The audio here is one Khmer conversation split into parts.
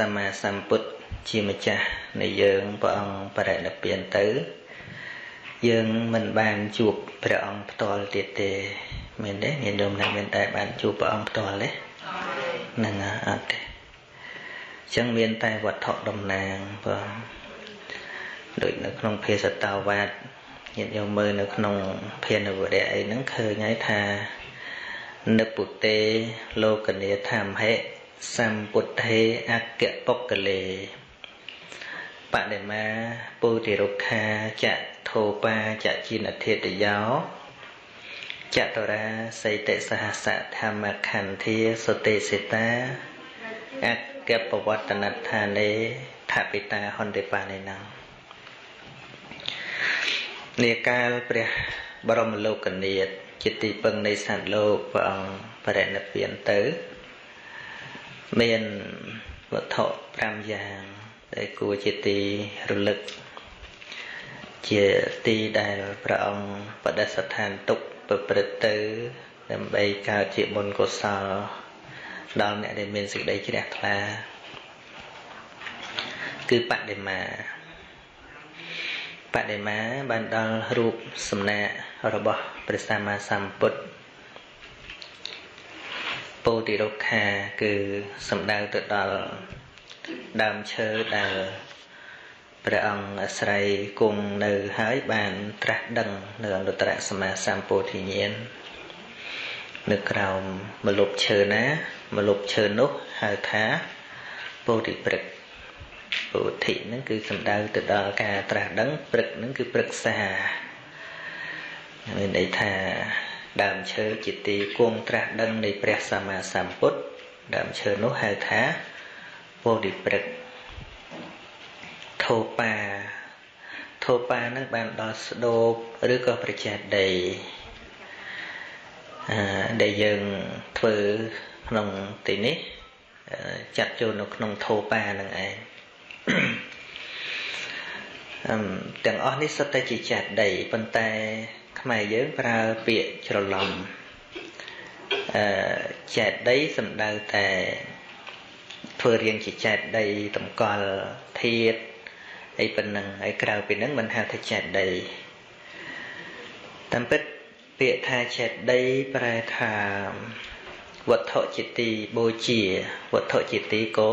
សម្មាសម្ពុទ្ធជាម្ចាស់នៃយើងព្រះអង្គបរិនិព្វានទៅ យើងមិនបានជួបព្រះអង្គផ្ទាល់ទៀតទេមែនទេញាតិញោមណាមានតែបានជួបព្រះអង្គផ្ទាល់ទេហ្នឹងអត់ទេអញ្ចឹងមានតែវត្ថុតំណាងបងដូចនៅក្នុងភាសតាវាទញាតិញោមមើលនៅក្នុងភានវរៈអីហ្នឹងឃើញហើយថានិពុទេលោកនីធម្មហេ សម្ពុទ្ធេអគ្គបុគ្គលេបដិមាពុតិរុក្ខាចធោបាចជីនធិតយោចតរាសីតិសហសធម្មខន្ធាសុទេសិតាអគ្គបវត្តនដ្ឋានេថពិតាហន្តិបានិណងនាកាលព្រះបរមលោកនាថជាទីពឹងនៃសត្វលោកព្រះអង្គបរិនិព្វានទៅ មានវត្ថុ5យ៉ាង ដែលគួរជាទីរលឹក ជាទីដែលព្រះអង្គបដិស្ថានទុកប្រព្រឹត្តទៅ ដើម្បីកើតជាបុណ្យកុសល ដល់អ្នកដែលមានសេចក្តីជ្រះថ្លា គឺបដិមាបដិមាបានដល់រូបសំណាករបស់ព្រះសម្មាសម្ពុទ្ធ ពោធិរុក្ខាគឺសំដៅទៅដល់ដើមឈើដែលព្រះអង្គអាស្រ័យគង់នៅហើយបានត្រាស់ដឹងនៅអនុត្តរសម្មាសម្ពោធិញ្ញាណនៅក្រោមមលុបឈើណាមលុបឈើនោះហៅថាពោធិព្រឹកពោធិហ្នឹងគឺសំដៅទៅដល់ការត្រាស់ដឹងព្រឹកហ្នឹងគឺព្រឹក្សាមានន័យថា ដើមឈើជាទីគង់ត្រាស់ដឹងនៃព្រះសម្មាសម្ពុទ្ធដើមឈើនោះហៅថាពោធិព្រឹកធោបាធោបានឹងបានដល់ស្ដោបឬក៏ប្រចេតីអឺដែលយើងធ្វើក្នុងទីនេះចាត់ចូលនៅក្នុងធោបានឹងឯងទាំងអស់នេះសុទ្ធតែជាចេតីប៉ុន្តែ ខ្មែរយើងប្រើពាក្យច្រឡំអឺចេតីសំដៅតែធ្វើរៀងជាចេតីតម្កល់ធាតអីប៉ុណ្ណឹងហើយក្រៅពីហ្នឹងមិនហៅថាចេតីតាមពិតពាក្យថាចេតីប្រែថាវត្ថុជាទីបូជាវត្ថុជាទីគោ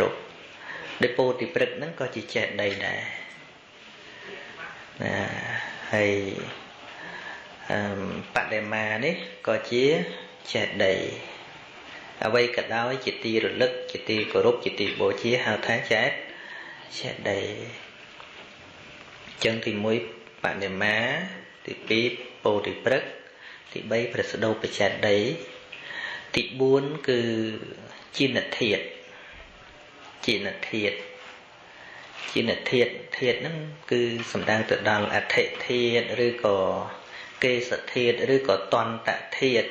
រពដោយពោធិព្រឹកហ្នឹងក៏ជាចេតីដែរណាហើយ បដិមានេះក៏ជាចេតីអ្វីក៏ដោយជាទីរលឹកជាទីគោរពជាទីបូជាហៅថាចេតចេតីចឹងទី1បដិមាទី2ពោធិព្រឹកទី3ប្រសដោបចេតីទី4គឺជានធាតជានធាតជានធាតធាតហ្នឹងគឺសំដៅទៅដល់អធិធាតឬក៏ កេសធាតឬក៏តន្តធាត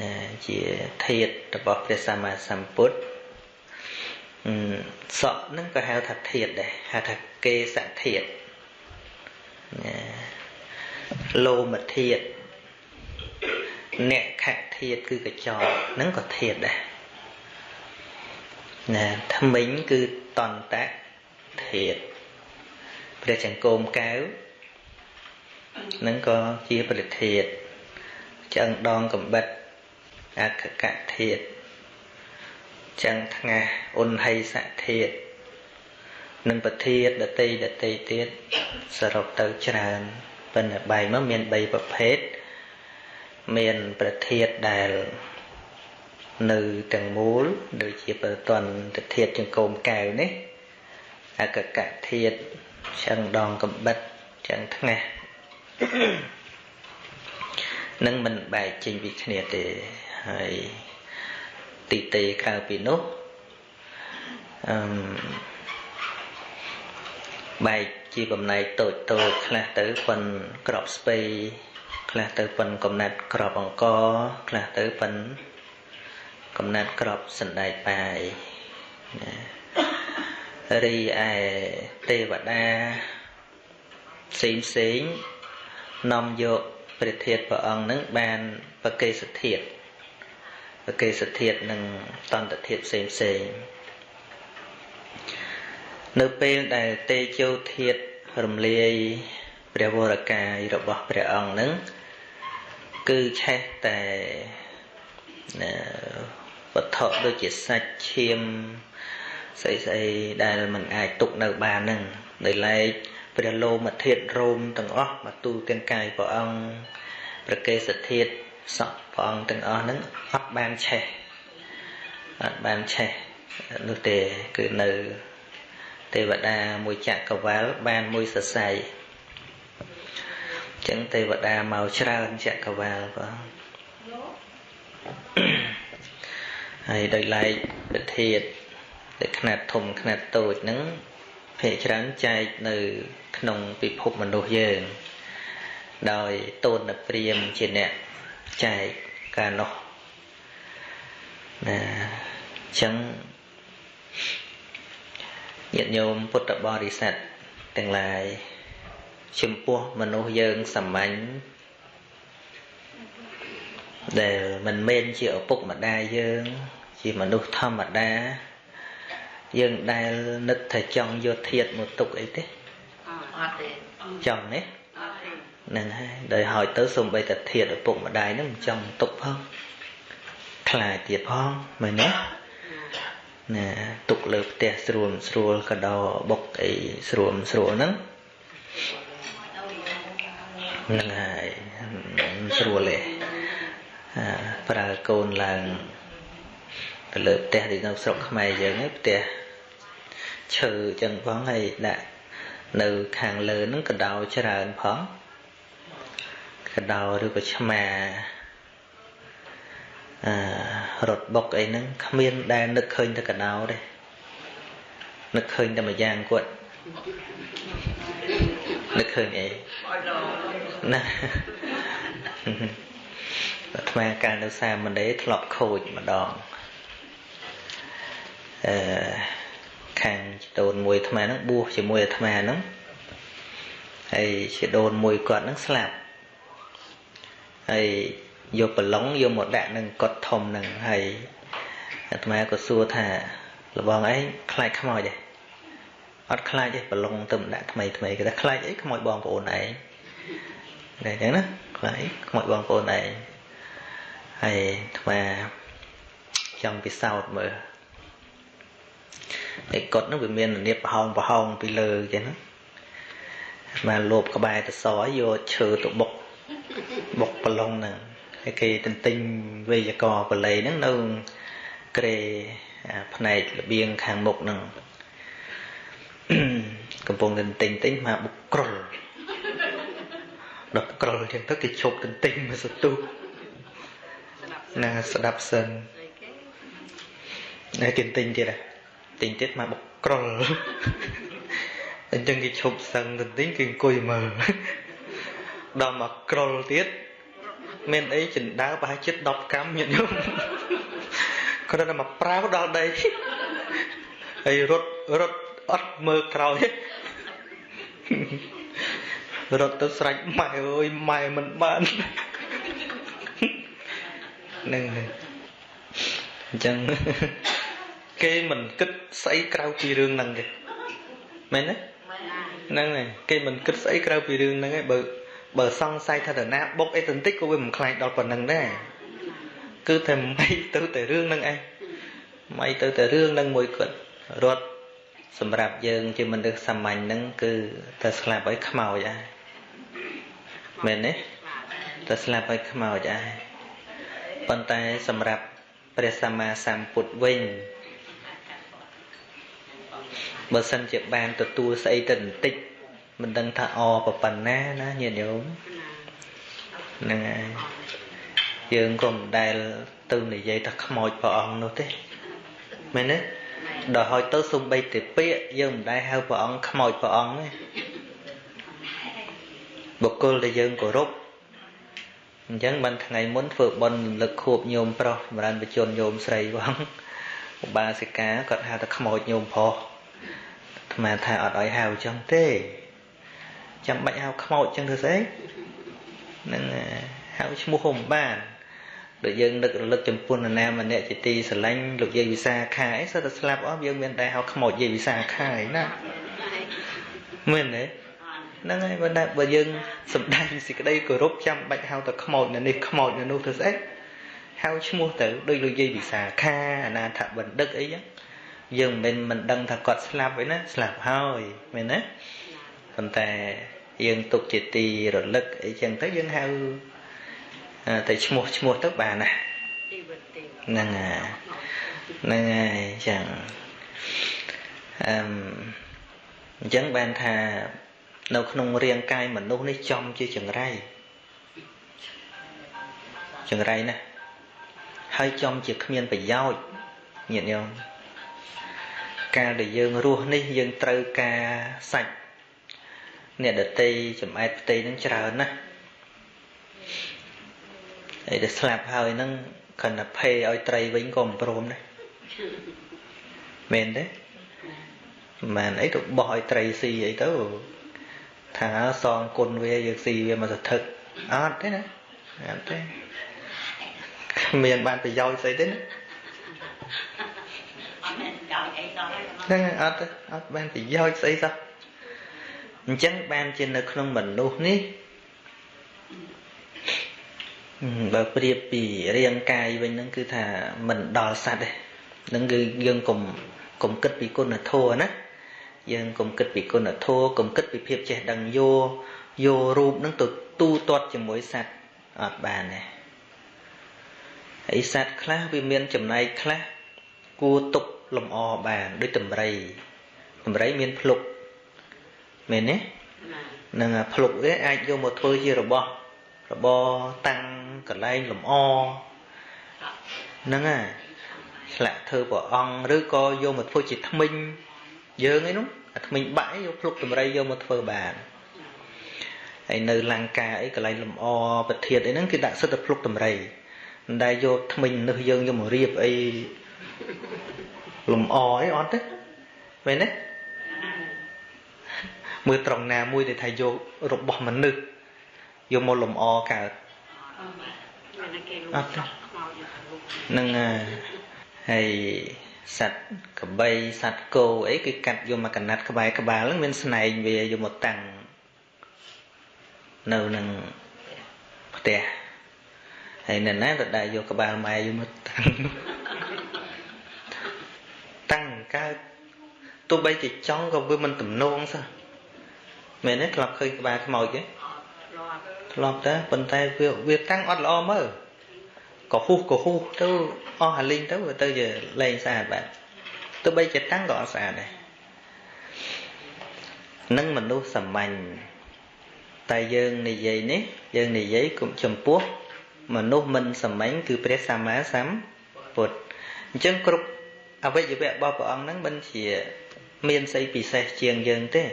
ណាជាធាតរបស់ព្រះសម្មាសម្ពុទ្ធសក់ហ្នឹងក៏ហៅថាធាតដែរហៅថាកេសធាតណាលោមធាតអ្នកខធាតគឺកញ្ចក់ហ្នឹងក៏ធាតដែរណាថ្មិញគឺតន្តធាតព្រះចង្គមកែវ នឹងក៏ជាប្រធាតឆ្អឹងដងកំបិតអខកធាតចឹងថ្ងាសអ៊ុនហិសធាតនិងប្រធាតដតីដតីទៀតសរុបទៅច្រើនប៉ុន្តែបែងមកមាន3ប្រភេទមានប្រធាតដែលនៅទាំងមូលដូចជាប្រតនធាតចង្គមកកែវនេះអកកធាតឆ្អឹងដងកំបិតចឹងថ្ងាស នឹងមិនបែកចេញពីគ្នាទេហើយទីទេក្រៅពីនោះអឺបែកជាបំណែកតូចតូចខ្លះទៅប៉ុនក្របស្ពៃខ្លះទៅប៉ុនកំណាត់ក្របអង្គខ្លះទៅប៉ុនកំណាត់ក្របសណ្ដែកបាយណារីឯទេវតាផ្សេងផ្សេង នាំយកព្រះធាតុព្រះអង្គនឹងបានប្រកេសធាតុប្រកេសធាតុនឹងតន្តធាតុផ្សេងផ្សេងនៅពេលដែលទេជោធាតរំលាយព្រះវរកាយរបស់ព្រះអង្គនឹងគឺឆេះតែវត្ថុដូចជាសាច់ឈាមស្អីស្អីដែលมันអាចទុកនៅបានហ្នឹងដោយឡែក ព្រះលោមធាតុរោមទាំងអស់មកទូទាំងកាយព្រះអង្គព្រះកេសធាតុសក់ព្រះអង្គទាំងអស់ហ្នឹងអត់បានឆេះអត់បានឆេះនោះទេគឺនៅទេវតាមួយចក្រវាលបានមួយសរសៃចឹងទេវតាមកច្រើនចក្រវាលបងហើយដោយឡែកវិធាតដែលຂະຫນាត់ធំຂະຫນាត់តូចហ្នឹង ភាគច្រើនចែកនៅ ក្នុងពិភពមនុស្សយើង ដោយតូនព្រាមជាអ្នកចែកកាលនោះណាអញ្ចឹងញាតិញោមពុទ្ធបរិស័ទទាំងឡាយចំពោះមនុស្សយើងសាមញ្ញដែលមិនមែនជាឪពុកម្ដាយយើង ជាមនុស្សធម្មតា យើងដែលនឹកថាចង់យកធាតមកទុកអីទេអត់ទេចង់ទេហ្នឹងហើយដោយហើយទៅសំបីតាធាតឪពុកម្ដាយហ្នឹងមិនចង់ទុកផងខ្លាចទៀតផងមែនទេណាទុកលើផ្ទះស្រួលស្រួលកដោបុកអីស្រួលស្រួលហ្នឹងហ្នឹងហើយស្រួលទេប្រើកូនឡើងទៅលើផ្ទះទីនៅស្រុកខ្មែរយើងហ្នឹងផ្ទះ ឈើអញ្ចឹងផងហើយដាក់នៅខាងលើហ្នឹងកដោច្រើនផងកដោឬក៏ឆ្មាអឺរត់បុកអីហ្នឹងគ្មានដែលនឹកឃើញតែកដោទេនឹកឃើញតែមួយយ៉ាងគាត់នឹកឃើញអីណាអាត្មាកាលនៅសាមណេរធ្លាប់ខូចម្ដងអឺ ខាងជីដូនមួយអាត្មាហ្នឹងបួសជាមួយអាត្មាហ្នឹងហើយជីដូនមួយគាត់ហ្នឹងស្លាប់ហើយយកប្រឡងយកមកដាក់នឹងកត់ធំហ្នឹងហើយអាត្មាក៏សួរថាលបងឯងខ្លាចខ្មោចទេអត់ខ្លាចទេប្រឡងទៅដាក់ថ្មីថ្មីគេថាខ្លាចអីខ្មោចបងប្អូនឯងតែអញ្ចឹងណាខ្លាចខ្មោចបងប្អូនឯងហើយអាត្មាចង់ពិសោធន៍មើល ឯកុដនោះវាមានរបៀបប្រហោងប្រហោងពីលើអញ្ចឹងមកលោបក្បែរទៅសយកឈើទៅបុកបុកប្រឡងហ្នឹងហើយគេទន្ទិញវេយករបល័យហ្នឹងនៅក្រេផ្នែករបៀងខាងមុខហ្នឹងកំពុងទន្ទិញទិញមកបុកក្រុលដល់ក្រុលចឹងទៅគេឈប់ទន្ទិញមកសទុះណាស្ដាប់សិនតែគេទិញទៀតហ៎ ទិញទៀតមកបុកក្រុលអញ្ចឹងគេឈប់សឹងទៅទិញគេអង្គុយមើលដល់មកក្រុលទៀតមានអីចិណ្ដើប្រហែលជិត10កម្មញាតិញោមគ្រាន់តែមកប្រាវដល់ដីហើយរត់រត់អត់មើលក្រោយរត់ទៅស្រេចម៉ែអើយម៉ែមិនបាននឹងអញ្ចឹង គេមិនគិតស្អីក្រៅពីរឿងហ្នឹងទេមែនទេហ្នឹងហើយគេមិនគិតស្អីក្រៅពីរឿងហ្នឹងឯងបើបើសង្ស័យថាតាណាបុកអីទៅបន្តិចក៏វាមិនខ្លាចដល់ប៉ុណ្្នឹងដែរគឺតែមិនទៅតែរឿងហ្នឹងឯងមិនទៅតែរឿងហ្នឹងមួយគាត់រត់សម្រាប់យើងជាមនុស្សសាមញ្ញហ្នឹងគឺតែស្លាប់ឲ្យខ្មោចដែរមែនទេតែស្លាប់ឲ្យខ្មោចដែរប៉ុន្តែសម្រាប់ព្រះសម្មាសម្ពុទ្ធវិញ បើសិនជាបានទទួលស្អីទៅបន្តិចមិនដឹងថាអប្រប៉ុណ្ណាណាញាតិញោមហ្នឹងហើយយើងក៏មិនដែលទៅនិយាយថាខ្មោចព្រះអង្គនោះទេមែនទេដល់ហើយទៅសំបីតែពាក្យយើងមិនដែលហៅព្រះអង្គខ្មោចព្រះអង្គទេបុគ្គលដែលយើងគោរពអញ្ចឹងបានថ្ងៃមុនធ្វើបុណ្យរំលឹកខួបញោមប្រុសចម្រើនបជនញោមស្រីបងឧបាសិកាគាត់ហៅថាខ្មោចញោមប្រុស អាត្មាថាអត់ឲ្យហៅអញ្ចឹងទេចាំបាច់ហៅខ្មោចអញ្ចឹងធ្វើស្អីនឹងហៅឈ្មោះហុំបានដូចយើងនឹករលឹកចំពោះនរណាម្នាក់ជាទីស្រឡាញ់លោកយាយវិសាខាអីសិតតែស្លាប់អស់យើងមានតែហៅខ្មោចយាយវិសាខាឯណាមែនទេហ្នឹងហើយបើបើយើងសំដែងសេចក្តីគោរពចាំបាច់ហៅតែខ្មោចនៅនេះខ្មោចនៅនោះទៅស្អីហៅឈ្មោះទៅដូចលោកយាយវិសាខាអនាថបណ្ឌិតអីចឹង យើងមិនមិនដឹងថាគាត់ស្លាប់ឯណាស្លាប់ហើយមែនទេប៉ុន្តែយើងទុកជាទីរលឹកអីចឹងទៅយើងហៅតែឈ្មោះឈ្មោះទៅបានណាហ្នឹងហើយហ្នឹងហើយចឹងអឺអញ្ចឹងបានថានៅក្នុងរាងកាយមនុស្សនេះចំជាចង្រៃចង្រៃណាហើយចំជាគ្មានប្រយោជន៍ញាតិញោម កាលដែលយើងរស់នេះយើងត្រូវការសាច់អ្នកដតីចំអែតផ្ទៃនឹងច្រើនណាស់ហើយដែលស្លាប់ហើយហ្នឹងខណ្ឌភេឲ្យត្រីវិញក៏មិនព្រមដែរមែនទេមិនអីទៅបោះឲ្យត្រីស៊ីអីទៅថាសងគុណវាយើងស៊ីវាមកសធឹកអត់ទេណាអត់ទេមានបានប្រយោជន៍ស្អីទេណា ហ្នឹងអត់អត់បានប្រយោជន៍ស្អីសោះអញ្ចឹងបានជានៅក្នុងមនុស្សនេះបើប្រៀបពីរាងកាយវិញហ្នឹងគឺថាមិនដល់សัตว์ទេនឹងគឺយើងកុំកុំគិតពីគុណធម៌ណាយើងកុំគិតពីគុណធម៌កុំគិតពីភាពចេះដឹងយកយករូបហ្នឹងទៅទូទាត់ជាមួយសัตว์អត់បានទេហើយសัตว์ខ្លះវាមានចំណែកខ្លះគួរទុក លំអបានដូចតម្រៃតម្រៃមានភ្លុកមែនទេនឹងភ្លុកវាអាចយកមកធ្វើជារបស់របរតាំងកន្លែងលំអហ្នឹងហើយឆ្លាក់ធ្វើព្រះអង្គឬក៏យកមកធ្វើជាថ្មិញយើងឯនោះអាថ្មិញបាក់យកភ្លុកតម្រៃយកមកធ្វើបានហើយនៅលង្កាអីកន្លែងលំអប្រធានអីហ្នឹងគឺដាក់សិទ្ធិភ្លុកតម្រៃមិនដែលយកថ្មិញនឹះយើងយកមករៀបអី លំអអីអត់ទេមែនទេមើលត្រង់ណាមួយដែលថាយករបស់មនុស្សយកមកលំអកើតអត់ទេនឹងហើយសត្វកបីសត្វគោអីគឺកាត់យកមកកណាត់ក្បែរក្បាលហ្នឹងមានស្នែងវាយកមកតាំងនៅនឹងផ្ទះហើយនៅណាទៅដែរយកក្បាលម៉ែយកមកតាំងតាំង កើតទោះបីជាចង់ក៏វាមិនទំនងសោះមែនទេធ្លាប់ឃើញក្បាលខ្មោចទេធ្លាប់តែប៉ុន្តែវាវាតាំងអត់ល្អមើលក៏ហ៊ូសក៏ហ៊ូសទៅអស់អាលីងទៅវាទៅជាលែងស្អាតបាទទោះបីជាតាំងក៏អត់ស្អាតដែរនឹងមនុស្សសាមញ្ញតែយើងនិយាយនេះយើងនិយាយគុំចំពោះមនុស្សមិនសាមញ្ញគឺព្រះសម្មាសម្ពុទ្ធអញ្ចឹងគ្រប់ អវយវៈរបស់ព្រះអង្គហ្នឹងមិនជា មានស្អីពិសេសជាងយើងទេ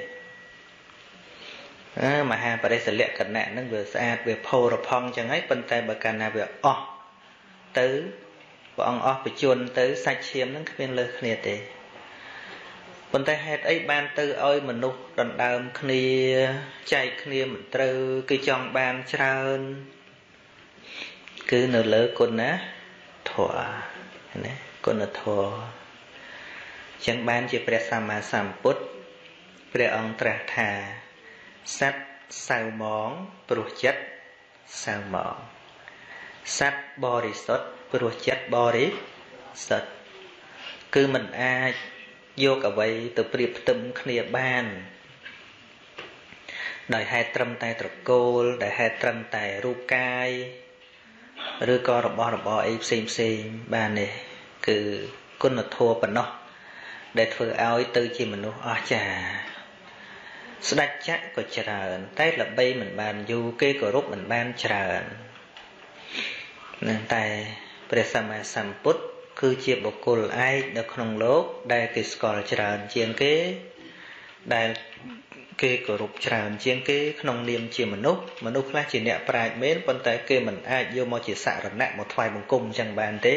មហាបរិសលក្ខណៈហ្នឹងវាស្អាតវាផូរផង់ចឹងហើយប៉ុន្តែបើកាលណាវាអស់ទៅព្រះអង្គអស់បជន ទៅសាច់ឈាមហ្នឹងគ្មានលើសគ្នាទេប៉ុន្តែហេតុអីបានទៅឲ្យមនុស្សដណ្ដើមគ្នាចែកគ្នាមិនត្រូវគឺចង់បានច្រើនគឺនៅលើគុណធម៌ណា គុណធម៌ចឹងបានជាព្រះសម្មាសម្ពុទ្ធព្រះអង្គត្រាស់ថាសត្វសៅមងព្រោះចិត្តសៅមងសត្វបរិសុទ្ធព្រោះចិត្តបរិសុទ្ធគឺมันអាចយកអ្វីទៅប្រៀបផ្ទឹមគ្នាបាន ដោយហេតុត្រឹមតែត្រកូលដែលហេតុត្រឹមតែរូបកាយឬក៏របស់របរអីផ្សេងផ្សេងបាននេះ គឺគុណធម៌ប៉ុណ្ណោះដែលធ្វើឲ្យទៅជាមនុស្សអស្ចារ្យស្ដេចចក្រក៏ច្រើន តែល្បីមិនបានយូរគេគោរពមិនបានច្រើននឹងតែព្រះសម្មាសម្ពុទ្ធគឺជាបុគ្គលឯកនៅក្នុងលោក ដែលគេស្គាល់ច្រើនជាងគេដែលគេគោរពច្រើនជាងគេក្នុងនាមជាមនុស្សមនុស្សខ្លះជាអ្នកប្រាជ្ញមែនប៉ុន្តែគេមិនអាចយកមកជាសរណៈមកថ្វាយបង្គំអញ្ចឹងបានទេ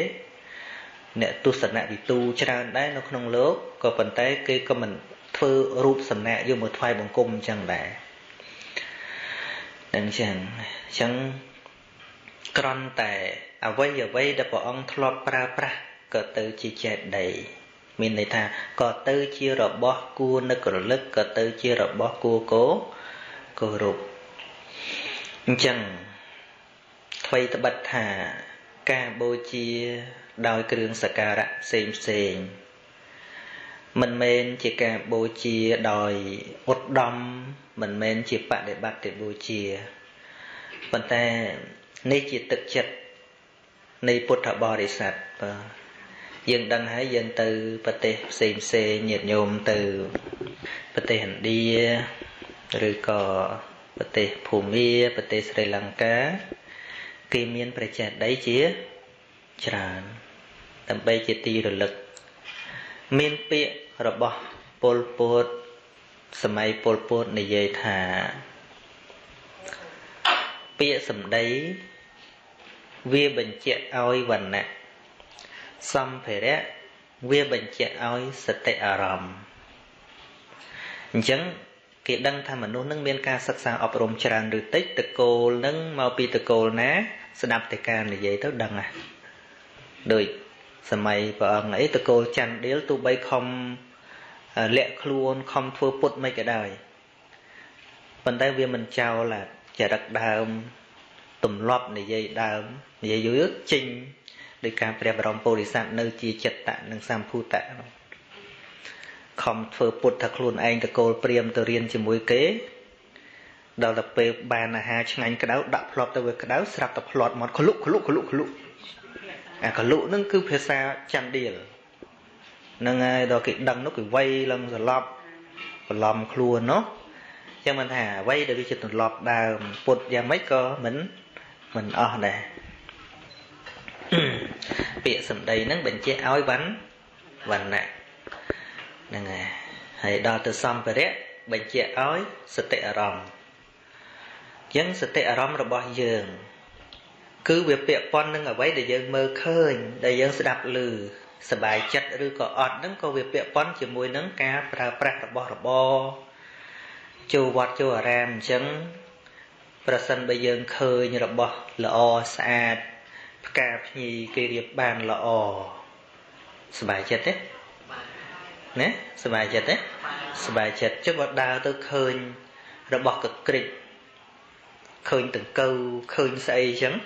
អ្នកទស្សនវិទូច្រើនដែរនៅក្នុងលោកក៏ប៉ុន្តែគេក៏មិនធ្វើរូបសំណាកយកមកថ្វាយបង្គំអញ្ចឹងដែរអញ្ចឹងអញ្ចឹងក្រន់តែអ្វីអ្វីដែលព្រះអង្គធ្លាប់ប្រើប្រាស់ក៏ទៅជាចេតីមានន័យថាក៏ទៅជារបស់គួរនឹករលឹកក៏ទៅជារបស់គួរគោគោរពអញ្ចឹងថ្មីត្បិតថាការបូជា ដោយគ្រឿងសក្ការៈផ្សេងផ្សេងមិនមែនជាការបូជាដោយឧត្តមមិនមែនជាបដិបត្តិបូជាប៉ុន្តែនេះជាទឹកចិត្តនៃពុទ្ធបរិស័ទបាទយើងដឹងហើយយើងទៅប្រទេសផ្សេងផ្សេងញាតិញោមទៅប្រទេសឥណ្ឌាឬក៏ប្រទេសភូមាប្រទេសស្រីលង្កាគេមានប្រជាដីជាច្រើន ដើម្បីជាទីរលឹក មានពាក្យរបស់ពលពតសម័យពលពតនិយាយថា ពាក្យសម្ដីវាបញ្ជាក់ឲ្យវណ្ណៈសម្ភារៈវាបញ្ជាក់ឲ្យសតិអារម្មណ៍អញ្ចឹងគេដឹងថាមនុស្សនឹងមានការសិក្សាអប់រំច្រើនឬតិចតកូលនឹងមកពីតកូលណា ស្ដាប់តែការនិយាយទៅដឹងហ่ะដូច សម័យព្រះអង្គអីតកូលច័ន្ទដៀលទោះបីខំលាក់ខ្លួនខំធ្វើពុតមិនក៏ដោយប៉ុន្តែវាមិនចោលចរិតដើមទម្លាប់និយាយដើមនិយាយយូរចេញដោយការព្រះបរមពុរិស័ទនៅជាចិត្តៈនិងសម្ភូតៈខំធ្វើពុតថាខ្លួនឯងតកូលព្រាមទៅរៀនជាមួយគេដល់ទៅពេលបានអាហារឆ្ងាញ់ក្តៅដាក់ផ្លត់ទៅវាក្តៅស្រាប់តែផ្លត់មកក្លុកក្លុកក្លុកក្លុក អាក្លុកហ្នឹងគឺភាសាចន្ទដៀលហ្នឹងហើយដល់គេដឹងនោះគេវាយឡើងសន្លប់បន្លំខ្លួននោះចឹងមិនថាអ្វីដែលវាជាទម្លាប់ដើមពុតយ៉ាងម៉េចក៏មិនមិនអស់ដែរពាក្យសម្ដីហ្នឹងបញ្ជាក់ឲ្យវណ្ណវណ្ណៈហ្នឹងហើយហើយដល់ទៅសម្ភារៈបញ្ជាក់ឲ្យសតិអារម្មណ៍ចឹងសតិអារម្មណ៍របស់យើង គឺវាពាក់ព័ន្ធនឹងអ្វីដែលយើងមើលឃើញដែលយើងស្ដាប់ឮសบายចិត្តឬក៏អត់ហ្នឹងក៏វាពាក់ព័ន្ធជាមួយនឹងការប្រើប្រាស់របស់របរចូលវត្តចូលអារាមអញ្ចឹងប្រសិនបើយើងឃើញរបស់ល្អស្អាតផ្កាភ្ញីគេរៀបបានល្អសบายចិត្តទេណាសบายចិត្តទេសบายចិត្តចុះបើដើរទៅឃើញរបស់កក្រិចឃើញតង្កូវឃើញស្អីចឹងណា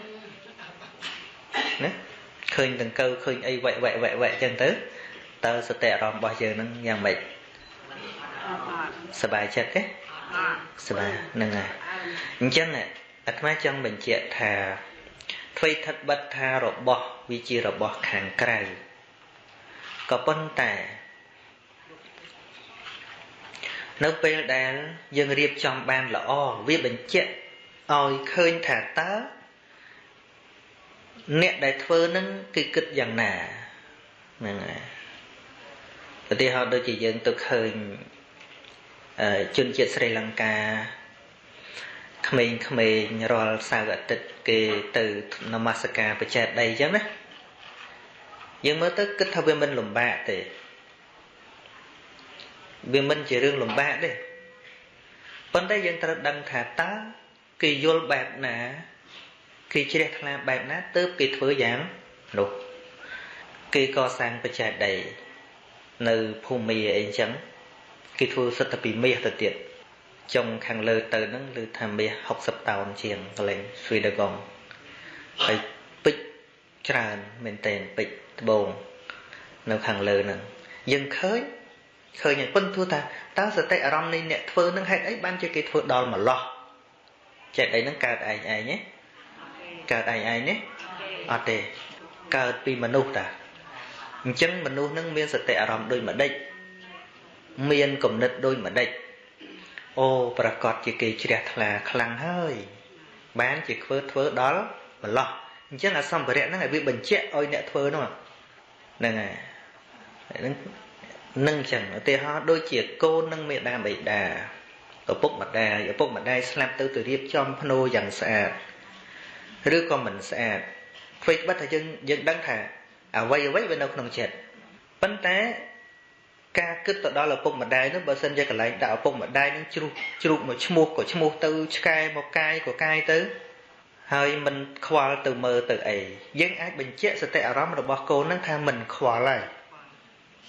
ឃើញតង្កូវឃើញអីវែកវែកវែកវែកចឹងទៅតើសតិអារម្មណ៍របស់យើងនឹងយ៉ាងម៉េចសบายចិត្តទេសบายហ្នឹងហើយអញ្ចឹងអាត្មាចង់បញ្ជាក់ថាអ្វីថិតបិទថារបស់វាជារបស់ខាងក្រៅក៏ប៉ុន្តែនៅពេលដែលយើងរៀបចំបានល្អវាបញ្ជាក់ឲ្យឃើញថាតើ អ្នកដែលធ្វើនឹងគឺគិតយ៉ាងណាហ្នឹងហើយឧទាហរណ៍ដូចជាយើងទៅឃើញជនជាតិស្រីលង្កាក្មេងៗរាល់សៅរ៍អាទិត្យគេទៅនមស្ការបច្ចេកដីអញ្ចឹងណាយើងមើលទៅគិតថាវាមិនលំបាកទេវាមិនជារឿងលំបាកទេប៉ុន្តែយើងត្រូវដឹងថាតើគេយល់បែបណា គេជ្រះថ្លាបែបណាទើបគេធ្វើយ៉ាងនោះគេកសាងបច្ចេកដីនៅភូមិអីចឹងគេធ្វើសិទ្ធិពីមាសទៅទៀតចុងខាងលើទៅហ្នឹងគឺថាមាស60តោនជាងកលែងស្វីដកងហើយពេជ្រច្រើនមែនតើពេជ្រត្បូងនៅខាងលើហ្នឹងយើងឃើញឃើញប៉ុន្តែថាតើសតិអារម្មណ៍នៃអ្នកធ្វើនឹងហេតុអីបានជាគេធ្វើដល់ម្លោះចិត្តអីហ្នឹងកើតឯងឯងទេ កើតឯងឯងទេអត់ទេកើតពីមនុស្សតាអញ្ចឹងមនុស្សនឹងមានសតិអារម្មណ៍ដូចម្ដេចមានគំនិតដូចម្ដេចអូប្រកាសជាគេជ្រះថ្លាខ្លាំងហើយ បានជាធ្វើធ្វើដល់ម្លោះអញ្ចឹងអាសម្ភារៈហ្នឹងឲ្យវាបញ្ជាក់ឲ្យអ្នកធ្វើនោះហ្នឹងហើយហ្នឹងនឹងចឹងឧទាហរណ៍ដូចជាកូននិងមេដាបិតាឪពុកម្ដាយឪពុកម្ដាយស្លាប់ទៅទៅរៀបចំភ្នោយ៉ាងស្អាត ឬក៏មិនស្អាតអ្វីបិទថាយើងយើងដឹងថាអ្វីអ្វីវានៅក្នុងចិត្តប៉ុន្តែការគិតទៅដល់ឪពុកម្ដាយនោះបើសិនជាកន្លែងដាក់ឪពុកម្ដាយនឹងជ្រុះជ្រូកមកឈ្មោះក៏ឈ្មោះទៅឆ្កែមកកាយក៏កាយទៅហហើយមិនខ្វល់ទៅមើលទៅអីយើងអាចបញ្ជាក់សតិអារម្មណ៍របស់កូននឹងថាមិនខ្វល់ហើយ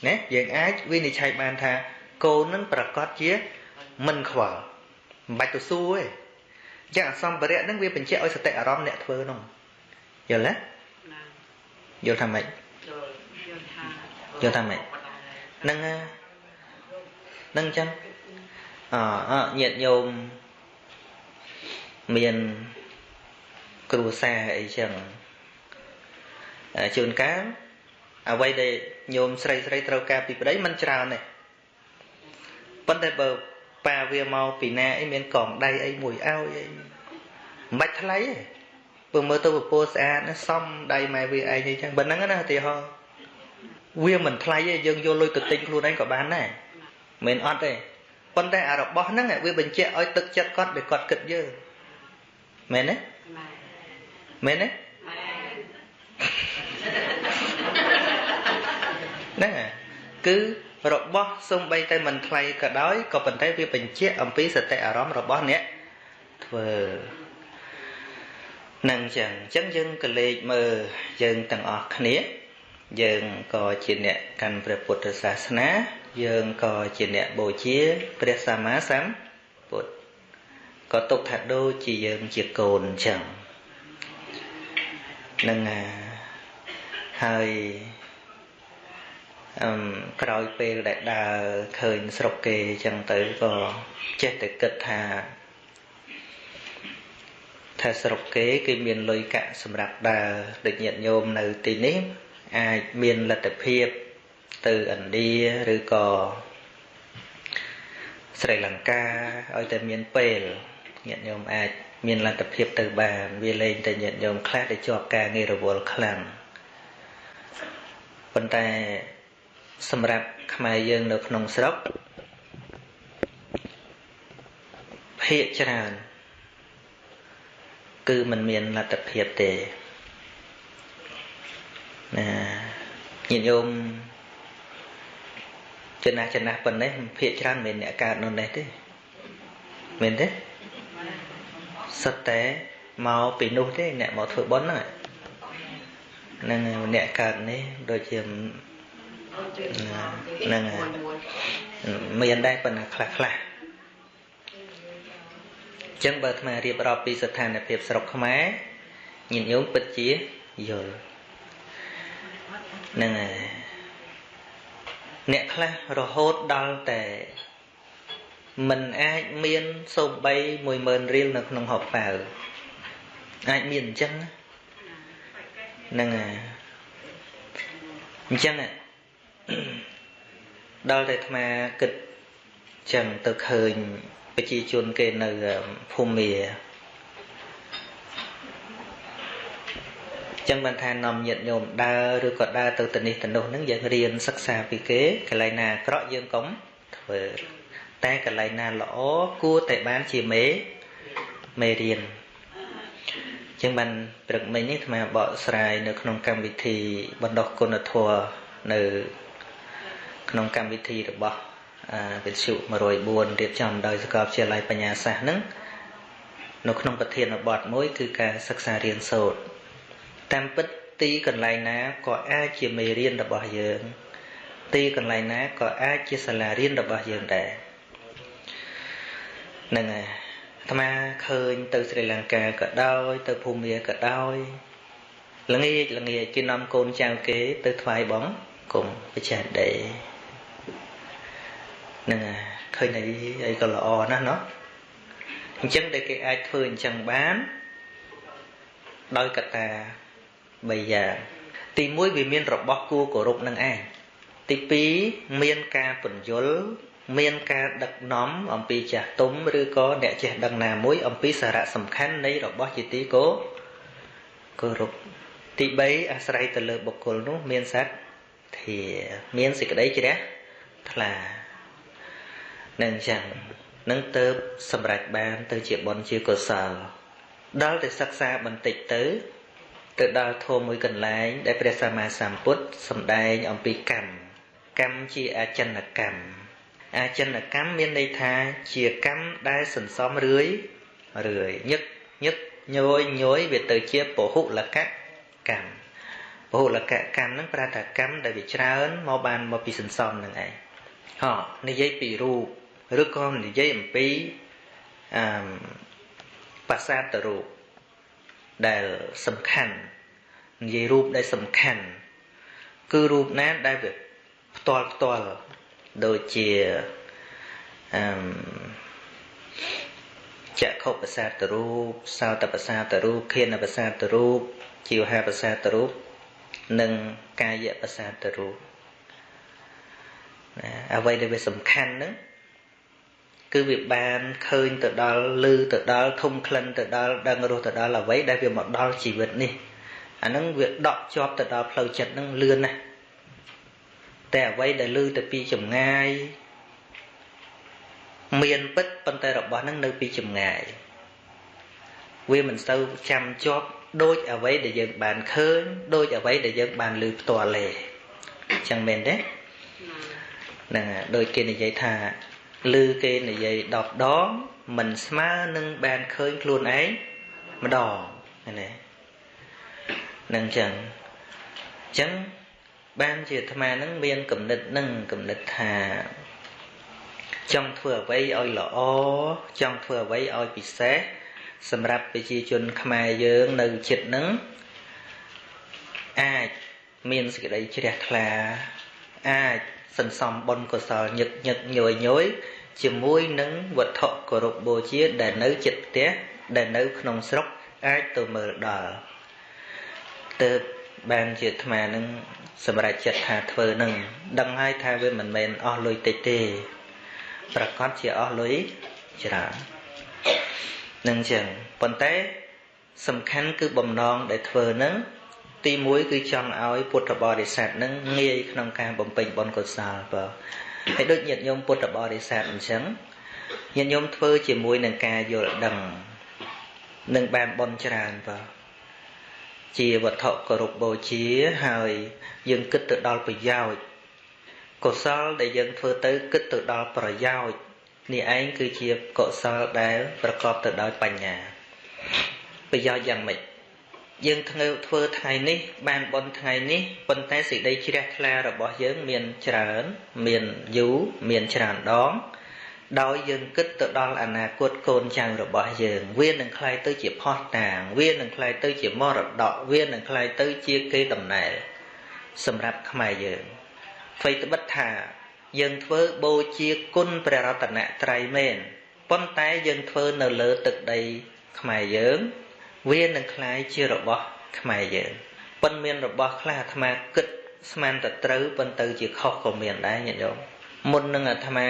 ណាយើងអាចវិនិច្ឆ័យបានថាកូននឹងប្រកាសជាមិនខ្វល់មិនបាច់ទៅសួរទេ ចឹងអសម្ភារៈហ្នឹងវាបញ្ជាក់ឲ្យសតិអារម្មណ៍អ្នកធ្វើនោះយល់ទេយល់ថាម៉េចយល់ថាម៉េចហ្នឹងហ្នឹងចឹងអញាតិញោមមានគ្រួសារអីចឹងជួនកាលអ្វីដែលញោមស្រីស្រីត្រូវការពីប្តីมันច្រើនទេប៉ុន្តែបើ ប៉ាវាមកពីណាអីមានកងដៃអីមួយឲ្យអីមិនបាច់ថ្លៃទេបើមើលទៅពពោស្អាតណាសំដៃម៉ែវាឯងអីចឹងបើហ្នឹងណាឧទាហរណ៍វាមិនថ្លៃទេយើងយកលុយទៅទិញខ្លួនឯងក៏បានដែរមិនអត់ទេប៉ុន្តែអារបស់ហ្នឹងវាបញ្ជាក់ឲ្យទឹកចិត្តគាត់ដែលគាត់គិតយើងមែនទេមែនទេហ្នឹងគឺ របស់សំបីតែមិនថ្លៃក៏ដោយក៏ប៉ុន្តែវាបញ្ជាក់អំពីសតិអារម្មណ៍របស់អ្នកធ្វើនឹងចឹងអញ្ចឹងយើងក៏លេចមើលយើងទាំងអស់គ្នាយើងក៏ជាអ្នកកាន់ព្រះពុទ្ធសាសនា យើងក៏ជាអ្នកបូជាព្រះសម្មាសម្ពុទ្ធក៏ទុកថាដូចជាយើងជាកូនអញ្ចឹងនឹងហើយអឹម ក្រោយពេលដែលដើរឃើញស្រុកគេអញ្ចឹងទៅក៏ចេះតែគិតថាថាស្រុកគេគេមានលុយកាក់សម្រាប់ដើរដូចញាតិញោមនៅទីនេះ អាចមានលទ្ធភាពទៅឥណ្ឌាឬក៏ស្រីលង្កាឲ្យតែមានពេលញាតិញោមអាចមានលទ្ធភាពទៅបានវាលែងតែញាតិញោមខ្លះដែលជាប់ការងាររវល់ខ្លាំងប៉ុន្តែ សម្រាប់ខ្មែរយើងនៅក្នុងស្រុកភាកច្រើនគឺมันមានលទ្ធភាពទេណាញាតិញោមចំណាស់ចំណាស់ប៉ុណ្ណេះភាកច្រើនមិនអ្នកកើតនៅនេះទេមែនទេសិតតែមកពីនោះទេអ្នកមកធ្វើបុណ្យហ្នឹងហ្នឹងអ្នកកើតនេះដូចជា ហ្នឹងមានដែរប៉ុន្តែខ្លះខ្លះចឹងបើអាត្មារៀបរាប់ពីស្ថានភាពស្រុកខ្មែរញាតិញោមពិតជាយល់ហ្នឹងហើយអ្នកខ្លះរហូតដល់តែមិនអាចមានសូម្បី10000រៀលនៅក្នុងហបប៉ៅអាចមានអញ្ចឹងហ្នឹងហើយអញ្ចឹង ដល់តែអាត្មាគិតចឹងទៅឃើញប្រជាជនគេនៅភូមិចឹងបានថានាំញាតញោមដើរឬក៏ដើរទៅទៅនេះទៅនោះហ្នឹងយើងរៀនសិក្សាពីគេកន្លែងណាអាក្រក់យើងកុំធ្វើតែកន្លែងណាល្អគួរតែបានជាមេមេរៀនចឹងបានព្រឹកមិញនេះអាត្មាបកស្រាយនៅក្នុងកម្មវិធីបណ្ដោះគុណធម៌នៅ ក្នុងកម្មវិធីរបស់វិទ្យុ104រៀបចំដោយសាកលវិទ្យាល័យបញ្ញាសាស្ត្រហ្នឹងនៅក្នុងប្រធានបទមួយគឺការសិក្សារៀនសូត្រតាមពិតទីកន្លែងណាក៏អាចជាមេរៀនរបស់យើង ទីកន្លែងណាក៏អាចជាសាលារៀនរបស់យើងដែរហ្នឹងហើយអាត្មាឃើញទៅស្រីលង្កាក៏ដោយ ទៅភូមាក៏ដោយល្ងាចល្ងាចគេនាំកូនចៅគេទៅថ្វាយបងគុំបច្ចេកដីហ្នឹងឃើញអីអីក៏ល្អណាស់เนาะអញ្ចឹងដែលគេអាចធ្វើអញ្ចឹងបានដោយកត្តា3យ៉ាងទី1វាមានរបស់គួរគោរពនឹងឯងទី2មានការពន្យល់មានការដឹកនាំអំពីចាស់ទុំឬក៏អ្នកចេះដឹងណាមួយអំពីសារៈសំខាន់នៃរបស់ជាទីគោគោរពទី3អាស្រ័យទៅលើបុគ្គលនោះមានសត្វធាមានសេចក្តីជ្រះថ្លា នឹងអញ្ចឹងនឹងទៅសម្រេចបានទៅជាបុណ្យជាកុសលដល់តែសិក្សាបន្តិចទៅទៅដល់ធម៌មួយកន្លែង ដែលព្រះសម្មាសម្ពុទ្ធសម្ដែងអំពីកម្មកម្មជាអចិន្នកម្មអចិន្នកម្មមានន័យថាជាកម្មដែលសន្សំរឿយរឿយញឹកញឹកញយញយវាទៅជាពហុលកកម្មពហុលកកម្មហ្នឹងប្រែថាកម្មដែលវាច្រើនមកបានមកពីសន្សំហ្នឹងឯងហ៎និយាយពីរូប ឬក៏និយាយអំពីអឺបាសាទរូបដែលសំខាន់និយាយរូបដែលសំខាន់គឺរូបណាដែលវាផ្ទាល់ផ្ទាល់ដូចជាអឺចក្ខុប្រសាទរូបសោតប្រសាទរូបឃានប្រសាទរូបជីវហាប្រសាទរូបនិងកាយប្រសាទរូបណាអ្វីដែលវាសំខាន់ហ្នឹង គឺវាបានឃើញទៅដល់ឮទៅដល់ធំក្លិនទៅដល់ដឹងរស់ទៅដល់អ្វីដែលវាមកដល់ជីវិតនេះអាហ្នឹងវាដកជាប់ទៅដល់ផ្លូវចិត្តហ្នឹងលឿនណាស់តែអ្វីដែលឮទៅពីចម្ងាយមានពិតប៉ុន្តែរបស់ហ្នឹងនៅពីចម្ងាយវាមិនសូវចាំជាប់ដូចអ្វីដែលយើងបានឃើញដូចអ្វីដែលយើងបានឮផ្ទាល់ទេអញ្ចឹងមែនទេហ្នឹងដូចគេនិយាយថា ឮគេនិយាយ10ដងមិនស្មើនឹងបានឃើញខ្លួនឯងម្ដងណានឹងចឹងចឹងបានជាអាត្មានឹងមានគំនិតនឹងគំនិតថាចង់ធ្វើអ្វីឲ្យល្អចង់ធ្វើអ្វីឲ្យពិសេសសម្រាប់ប្រជាជនខ្មែរយើងនៅចិត្តនឹងអាចមានសេចក្តីជ្រះថ្លាអាចសន្សំបុណ្យកុសលញឹកញឹកញយញយ ជាមួយនឹងវត្ថុគោរពបូជាដែលនៅចិត្តផ្ទះដែលនៅក្នុងស្រុកអាចទៅមើលដល់ទើបបានជាអាត្មានឹងសម្រេចចិត្តថាធ្វើនឹងដឹងហើយថាវាមិនមែនអស់លុយតិចទេប្រកាសជាអស់លុយច្រើននឹងចឹងប៉ុន្តែសំខាន់គឺបំណងដែលធ្វើនឹងទី1គឺចង់ឲ្យពុទ្ធបរិស័ទនឹងងាយក្នុងការបំពេញបុណ្យកុសលបើ ហើយដូចញាតិញោមពុទ្ធបរិស័ទអញ្ចឹងញាតិញោមធ្វើជាមួយនឹងការយល់ដឹងនឹងបានបុណ្យច្រើនបើជាវត្ថុគោរពបូជាហើយយើងគិតទៅដល់ប្រយោជន៍កុសលដែលយើងធ្វើទៅគិតទៅដល់ប្រយោជន៍នេះឯងគឺជាកុសលដែលប្រកបទៅដោយបញ្ញាប្រយោជន៍យ៉ាងម៉េច យើងធ្វើធ្វើថ្ងៃនេះ បានបន់ថ្ងៃនេះប៉ុន្តែសេចក្តីជ្រះថ្លារបស់យើងមានច្រើន មានយូរមានច្រើនដង ដោយយើងគិតទៅដល់អនាគតកូនចៅរបស់យើង វានឹងក្លាយទៅជាផោះតាង វានឹងក្លាយទៅជាមរតកវានឹងក្លាយទៅជាគេតំណែលសម្រាប់ខ្មែរយើងអ្វីត្បិតថា យើងធ្វើបូជាគុណព្រះរតនត្រ័យមែនប៉ុន្តែយើងធ្វើនៅលើទឹកដីខ្មែរយើង វានឹងคล้ายជារបស់ខ្មែរយើងប៉ុន្តែមានរបស់ខ្លះអាត្មាគិតស្មានតែត្រូវប៉ុន្តែជាខុសក៏មានដែរញាតិញោមមុននឹងអាត្មា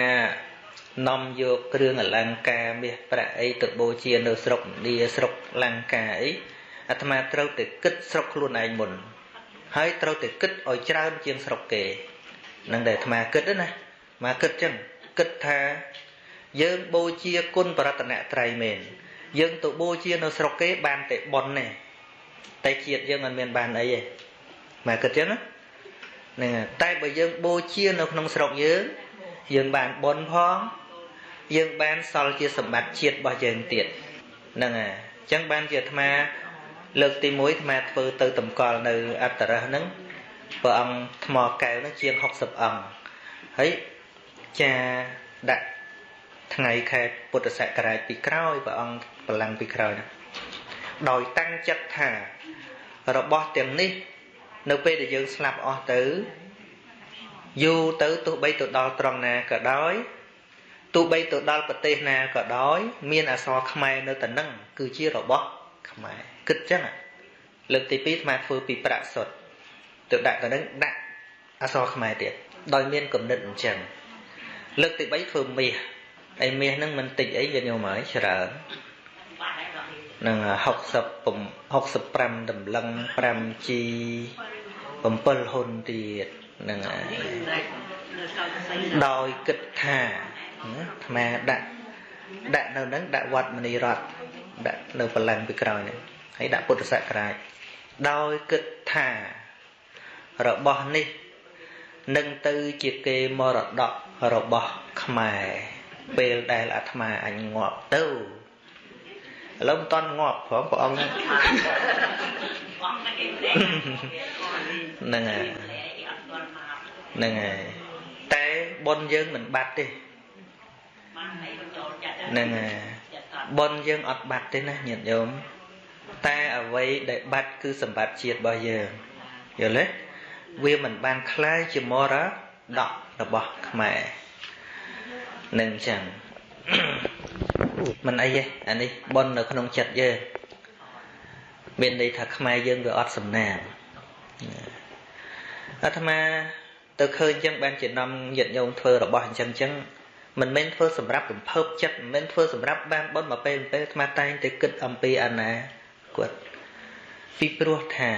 នាំយកគ្រឿងអលង្ការមាសប្រាក់អីទៅបូជានៅស្រុកឥណ្ឌាស្រុកលង្កាអីអាត្មាត្រូវតែគិតស្រុកខ្លួនឯងមុនហើយត្រូវតែគិតឲ្យច្រើនជាងស្រុកគេនឹងដែលអាត្មាគិតណាមកគិតចឹងគិតថាយើងបូជាគុណបរតនត្រ័យមែន យើងទៅបូជានៅស្រុកគេបានតែប៉ុនទេតែជាតិយើងមិនមានបានអីទេមកគិតចឹងណាហ្នឹងតែបើយើងបូជានៅក្នុងស្រុកយើងយើងបានប៉ុនផងយើងបានសល់ជាសម្បត្តិជាតិរបស់យើងទៀតហ្នឹងហើយអញ្ចឹងបានជាអាត្មាលើកទី1អាត្មាធ្វើទៅតម្កល់នៅអត្តរះហ្នឹងព្រះអង្គថ្មកែវហ្នឹងជាង60អង្គហើយចាដាក់ថ្ងៃខែពុទ្ធសករាជពីក្រោយព្រះអង្គ បលាំងពីក្រោយណាដោយតាំងចិត្តថារបស់ទាំងនេះ នៅពេលដែលយើងស្លាប់អស់ទៅយូរទៅទោះបីទៅដល់ត្រង់ណាក៏ដោយទោះបីទៅដល់ប្រទេសណាក៏ដោយ មានអសរខ្មែរនៅតែនឹងគឺជារបស់ខ្មែរគិតចឹងលើកទី2ស្មាធ្វើពីប្រាក់សុទ្ធទៅដាក់ទៅនឹងដាក់អសរខ្មែរទៀតដោយមានគំនិតអញ្ចឹងលើកទី3ធ្វើមាសហើយមាសហ្នឹងមិនតិចអីវាញោមហើយច្រើន នឹង60 65តម្លឹង 5G 7ហ៊ុនទៀតនឹងដោយគិតថាអាត្មាដាក់ដាក់នៅនឹងដាក់វត្តមនីរតដាក់នៅបលាំងពីក្រោយនេះហើយដាក់ពុទ្ធសករាជដោយគិតថារបស់នេះនឹងទៅជាគេមរតករបស់ខ្មែរពេលដែលអាត្មាអញងាប់ទៅ ឥឡូវមិនតន់ងាប់ព្រមព្រះអង្គហ្នឹងហើយហ្នឹងហើយតែប៉ុនយើងមិនបាត់ទេហ្នឹងហើយប៉ុនយើងអត់បាត់ទេណាញាតិញោមតែអ្វីដែលបាត់គឺសម្បត្តិជាតិរបស់យើងយល់ទេវាមិនបានคล้ายជាមរតករបស់ខ្មែរនឹងចឹង មិនអីទេអានេះប៉ុននៅក្នុងចិត្តយើងមានន័យថាខ្មែរយើងវាអត់សំណាងអាត្មាទៅឃើញចឹងបានជានាំញាតិញោមធ្វើរបស់អញ្ចឹងចឹងមិនមែនធ្វើសម្រាប់រំភើបចិត្តមិនមែនធ្វើសម្រាប់បានបុណ្យមកពេលពេលអាត្មាតែងតែគិតអំពីអាណាគាត់ពីព្រោះថា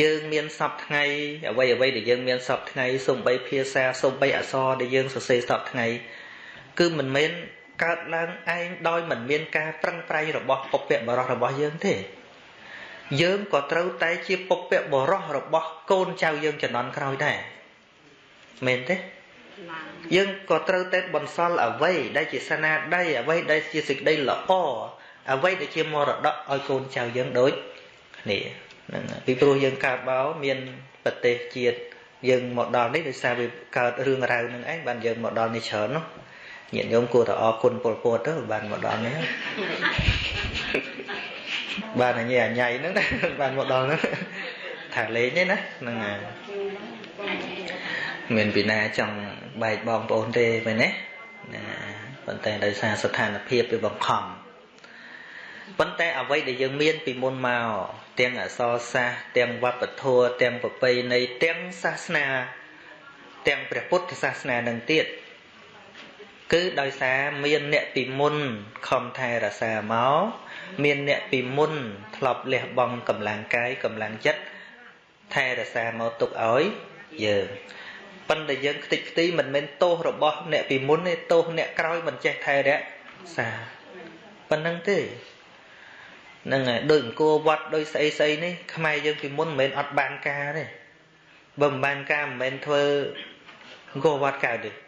យើងមានសពថ្ងៃអ្វីអ្វីដែលយើងមានសពថ្ងៃសំបីភាសាសំបីអក្សរដែលយើងសរសេរសពថ្ងៃគឺមិនមែន កើតឡើងឯងដោយមិនមានការប្រឹងប្រែងរបស់ពុព្វបរោះរបស់យើងទេយើងក៏ត្រូវតែជាពុព្វបរោះរបស់កូនចៅយើងជំនាន់ក្រោយដែរមែនទេយើងក៏ត្រូវតែបន្សល់អ្វីដែលជាស្នាដៃអ្វីដែលជាសេចក្តីល្អអ្វីដែលជាមរតកឲ្យកូនចៅយើងដូចគ្នាហ្នឹងពីព្រោះយើងកើតបោមានប្រទេសជាតិយើងមកដល់នេះដោយសារវាកើតរឿងរ៉ាវនឹងឯងបានយើងមកដល់នេះច្រើននោះ ញាតិញោមគួរតែអរគុណពលពតទៅបានមកដល់នេះបានអញ្ញាអញ្ញៃហ្នឹងបានមកដល់ហ្នឹងថាលេងទេណាហ្នឹងហើយមានពីណាចង់បែកបងប្អូនទេមែនទេណាប៉ុន្តែដោយសារស្ថានភាពវាបង្ខំប៉ុន្តែអ្វីដែលយើងមានពីមុនមកទាំងអសរសាស្ត្រទាំងវប្បធម៌ទាំងប្រពៃណីទាំងសាសនា ទាំងព្រះពុទ្ធសាសនានឹងទៀត គឺដោយសារមានអ្នកពីមុនខំថែរក្សាមកមានអ្នកពីមុនធ្លាប់លះបង់កម្លាំងកាយកម្លាំងចិត្តថែរក្សាមកទុកឲ្យយើងប៉ុន្តែយើងខ្ទេចខ្ទីមិនមែនទោសរបស់អ្នកពីមុនទេទោសអ្នកក្រោយមិនចេះថែរក្សាប៉ុណ្្នឹងទេហ្នឹងហើយដូចអង្គរវត្តដូចស្អីស្អីនេះខ្មែរយើងពីមុនមិនមែនអត់បានការទេបើមិនបានការមិនមែនធ្វើអង្គរវត្តកើតទេ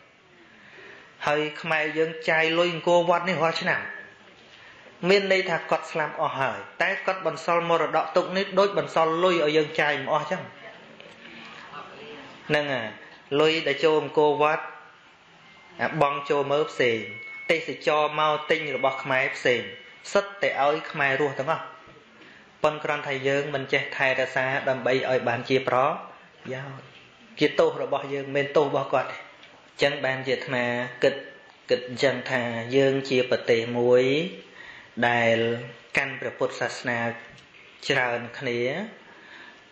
ហើយខ្មែរយើងចាយលុយអង្គរវត្តនេះរាល់ឆ្នាំមានន័យថាគាត់ស្លាប់អស់ហើយតែគាត់បន្សល់មរតកទុកនេះដូចបន្សល់លុយឲ្យយើងចាយមិនអស់ចឹងហ្នឹងហើយលុយដែលចូលអង្គរវត្តអាបងចូលមើលផ្សេងទេសចរមកទិញរបស់ខ្មែរផ្សេងសិតតែឲ្យខ្មែររស់ទាំងអស់ប៉ុនគ្រាន់តែយើងមិនចេះថែរក្សាដើម្បីឲ្យបានជាប្រយោជន៍ជាទោសរបស់យើងមិនទោសរបស់គាត់ទេអញ្ចឹងបានជាអាត្មាគិតគិតអញ្ចឹងថាយើងជាប្រទេសមួយដែលកាន់ព្រះពុទ្ធសាសនាច្រើនគ្នា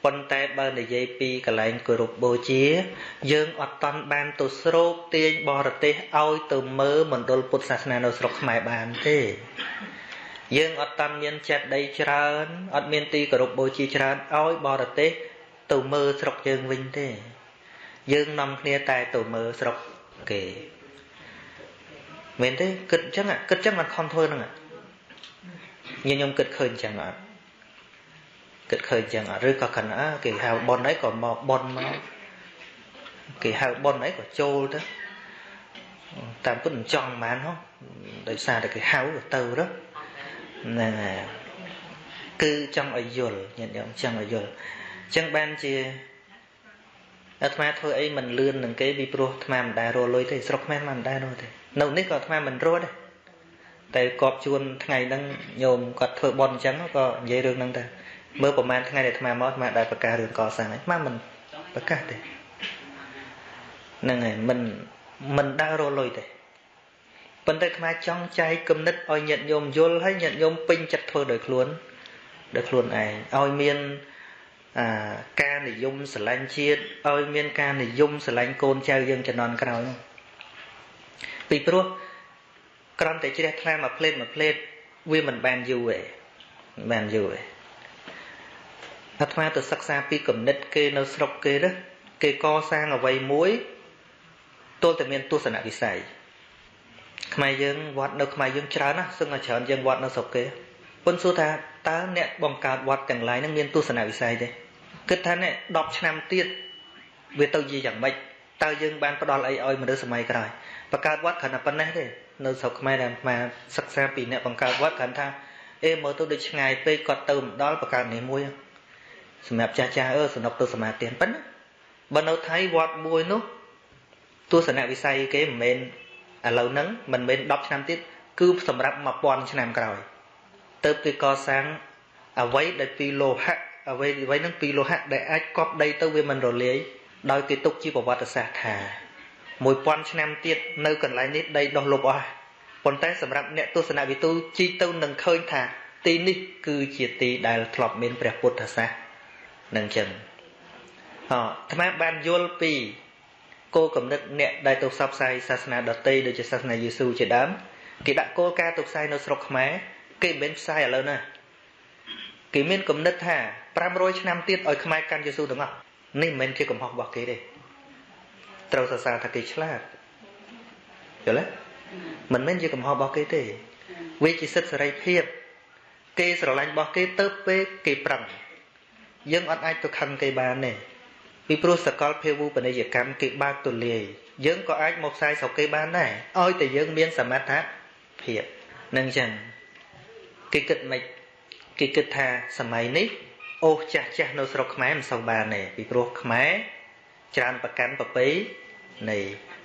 ប៉ុន្តែបើនិយាយពីកលែងគោរពបូជា យើងអត់តន់បានទៅស្រូបទាញបរទេសឲ្យទៅមើលមណ្ឌលពុទ្ធសាសនានៅស្រុកខ្មែរបានទេយើងអត់តាន់មានចិត្តដីច្រើនអត់មានទីគោរពបូជាច្រើនឲ្យបរទេសទៅមើលស្រុកយើងវិញទេ យើងនាំគ្នាតែទៅមើលស្រុក គេមែនទេគិតអញ្ចឹងគិតអញ្ចឹងមិនខំធ្វើហ្នឹងញខ្ញុំគិតឃើញអញ្ចឹងអត់គិតឃើញអញ្ចឹងអត់ឬក៏គិតអើគេហៅប៉ុនអីក៏មកប៉ុនមកគេហៅប៉ុនអីក៏ចូលទៅតាមពិតមិនចង់បានហ៎ដោយសារតែគេហៅទៅទៅហ្នឹងហើយគឺចង់ឲ្យយល់ញាតិញោមចង់ឲ្យយល់អញ្ចឹងបានជា អាត្មាធ្វើអីមិនលឿននឹងគេពីព្រោះអាត្មាមិនដែលរលុយទេស្រុកខ្មែរមិនដែលរលទេនៅនេះក៏អាត្មាមិនរត់ដែរតែកប់ជួនថ្ងៃហ្នឹងញោមគាត់ធ្វើបន់អញ្ចឹងក៏និយាយរឿងហ្នឹងដែរមើលប្រហែលថ្ងៃដែលអាត្មាមកអាត្មាដែលប្រកាសរឿងកសាងអាត្មាមិនប្រកាសទេហ្នឹងហើយមិនមិនដែលរលុយទេប៉ុន្តែខ្មែរចង់ចែកគំនិតឲ្យញាតិញោមយល់ហើយញាតិញោមពេញចិត្តធ្វើដោយខ្លួនដោយខ្លួនឯងឲ្យមានអា ការនិយមស្រឡាញ់ជាតិឲ្យមានការនិយមស្រឡាញ់កូនចៅយើងជំនាន់ក្រោយពីព្រោះក្រំតែជ្រះថ្លាមួយផ្លេតមួយផ្លេតវាមិនបានយូរទេមិនបានយូរទេអាត្មាទៅសិក្សាពីគំនិតគេនៅស្រុកគេណាគេកសាងអ្វីមួយទល់តែមានទស្សនវិស័យខ្មែរយើងវត្តនៅខ្មែរយើងច្រើនណាស់សឹងតែច្រើនជាងវត្តនៅស្រុកគេប៉ុន្តែសួរថាតើអ្នកបង្កើតវត្តទាំងឡាយហ្នឹងមានទស្សនវិស័យទេ គិតថានេះ10ឆ្នាំទៀតវាទៅជាយ៉ាងម៉េចតើយើងបានផ្ដល់អីឲ្យមនុស្សសម័យក្រោយបង្កើតវត្តគ្រាន់តែប៉ុណ្ណេះទេនៅស្រុកខ្មែរដែលអាសិក្សាពីអ្នកបង្កើតវត្តគ្រាន់ថាអេមើលទៅដូចឆ្ងាយពេកគាត់ទៅមិនដល់បកើតនេះមួយសម្រាប់ចាស់ចាស់អឺសំណុកទៅសមាទានប៉ុណ្ណាបើនៅថៃវត្តមួយនោះទស្សនវិស័យគេមិនមែនឥឡូវហ្នឹងមិនមែន10ឆ្នាំទៀតគឺសម្រាប់1000ឆ្នាំក្រោយទៅគេកសាងអ្វីដែលពីលោហៈ អ្វីអ្វីហ្នឹងពីលោហៈដែលអាចកប់ដីទៅវាមិនរលាយដោយគេទុកជាប្រវត្តិសាស្ត្រថា1000ឆ្នាំទៀតនៅកន្លែងនេះដីដុះលុបអស់ប៉ុន្តែសម្រាប់អ្នកទស្សនវិទូជីទៅនឹងឃើញថាទីនេះគឺជាទីដែលធ្លាប់មានព្រះពុទ្ធសាសនានឹងចឹងអអាត្មាបានយល់ពីគោលកំណត់អ្នកដែលទៅផ្សព្វផ្សាយសាសនាដទៃដូចជាសាសនាយេស៊ូជាដើមគេដាក់គោលការណ៍ទៅផ្សាយនៅស្រុកខ្មែរគេមិនមែនផ្សាយឥឡូវណា គេមានគំនិតថា500ឆ្នាំទៀតឲ្យខ្មែរកាន់យេស៊ូទាំងអស់នេះមិនមែនជាកំហុសរបស់គេទេត្រូវសរសើរថាគេឆ្លាតយល់ទេមិនមែនជាកំហុសរបស់គេទេវាជាសិទ្ធិសេរីភាព គេស្រឡាញ់របស់គេទៅពេលគេប្រឹងយើងអត់អាចទៅខឹងគេបានទេពីព្រោះសកលភាវូបនីយកម្មគេបើកទូលាយយើងក៏អាចមកផ្សាយស្រុកគេបានដែរឲ្យតែយើងមានសមត្ថភាពនឹងចឹងគេគិតមិន គេគិតថាសម័យនេះអូសចាស់ចាស់នៅស្រុកខ្មែរមិនសូវបានទេពីព្រោះខ្មែរច្រើនប្រកាន់ប្រពៃនៃ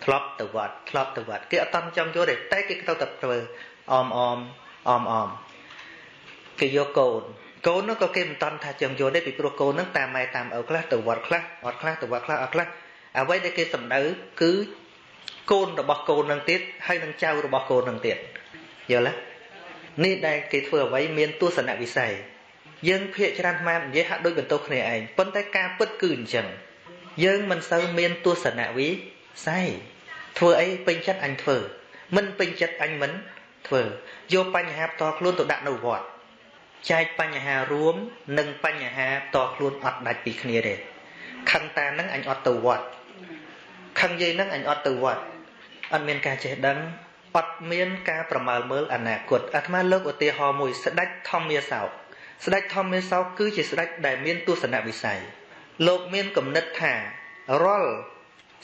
ធ្លាប់ទៅវត្តធ្លាប់ទៅវត្តគេអត់តន់ចង់យល់ទេតែគេទៅតែធ្វើអមអមអមអមគេយកកូនកូននោះក៏គេមិនតន់ថាចង់យល់ទេពីព្រោះកូននឹងតាមម៉ែតាមឪខ្លះទៅវត្តខ្លះអត់ខ្លះទៅវត្តខ្លះអត់ខ្លះអ្វីដែលគេសំដៅគឺកូនរបស់កូននឹងទៀតហើយនឹងចៅរបស់កូននឹងទៀតយល់ទេ នេះដែលគេធ្វើអ្វីមានទស្សនវិស័យយើងភាកច្រើនម៉ែនិយាយហាក់ដូចបន្ទោសគ្នាឯងប៉ុន្តែការពិតគឺអញ្ចឹងយើងមិនសូវមានទស្សនវិស័យធ្វើអីពេញចិត្តអញធ្វើ មិនពេញចិត្តអញមិនធ្វើយកបញ្ហាផ្ទាល់ខ្លួនទៅដាក់នៅវត្តចែកបញ្ហារួមនិងបញ្ហាផ្ទាល់ខ្លួនអត់ដាច់ពីគ្នាទេខឹងតានឹងអញអត់ទៅវត្តខឹងយាយនឹងអញអត់ទៅវត្តអត់មានការចេះដឹង អត់មានការប្រមើលមើលអនាគតអាត្មាលើកឧទាហរណ៍មួយស្ដេចធម្មាសោកស្ដេចធម្មាសោកគឺជាស្ដេចដែលមានទស្សនវិស័យលោកមានគំនិតថារាល់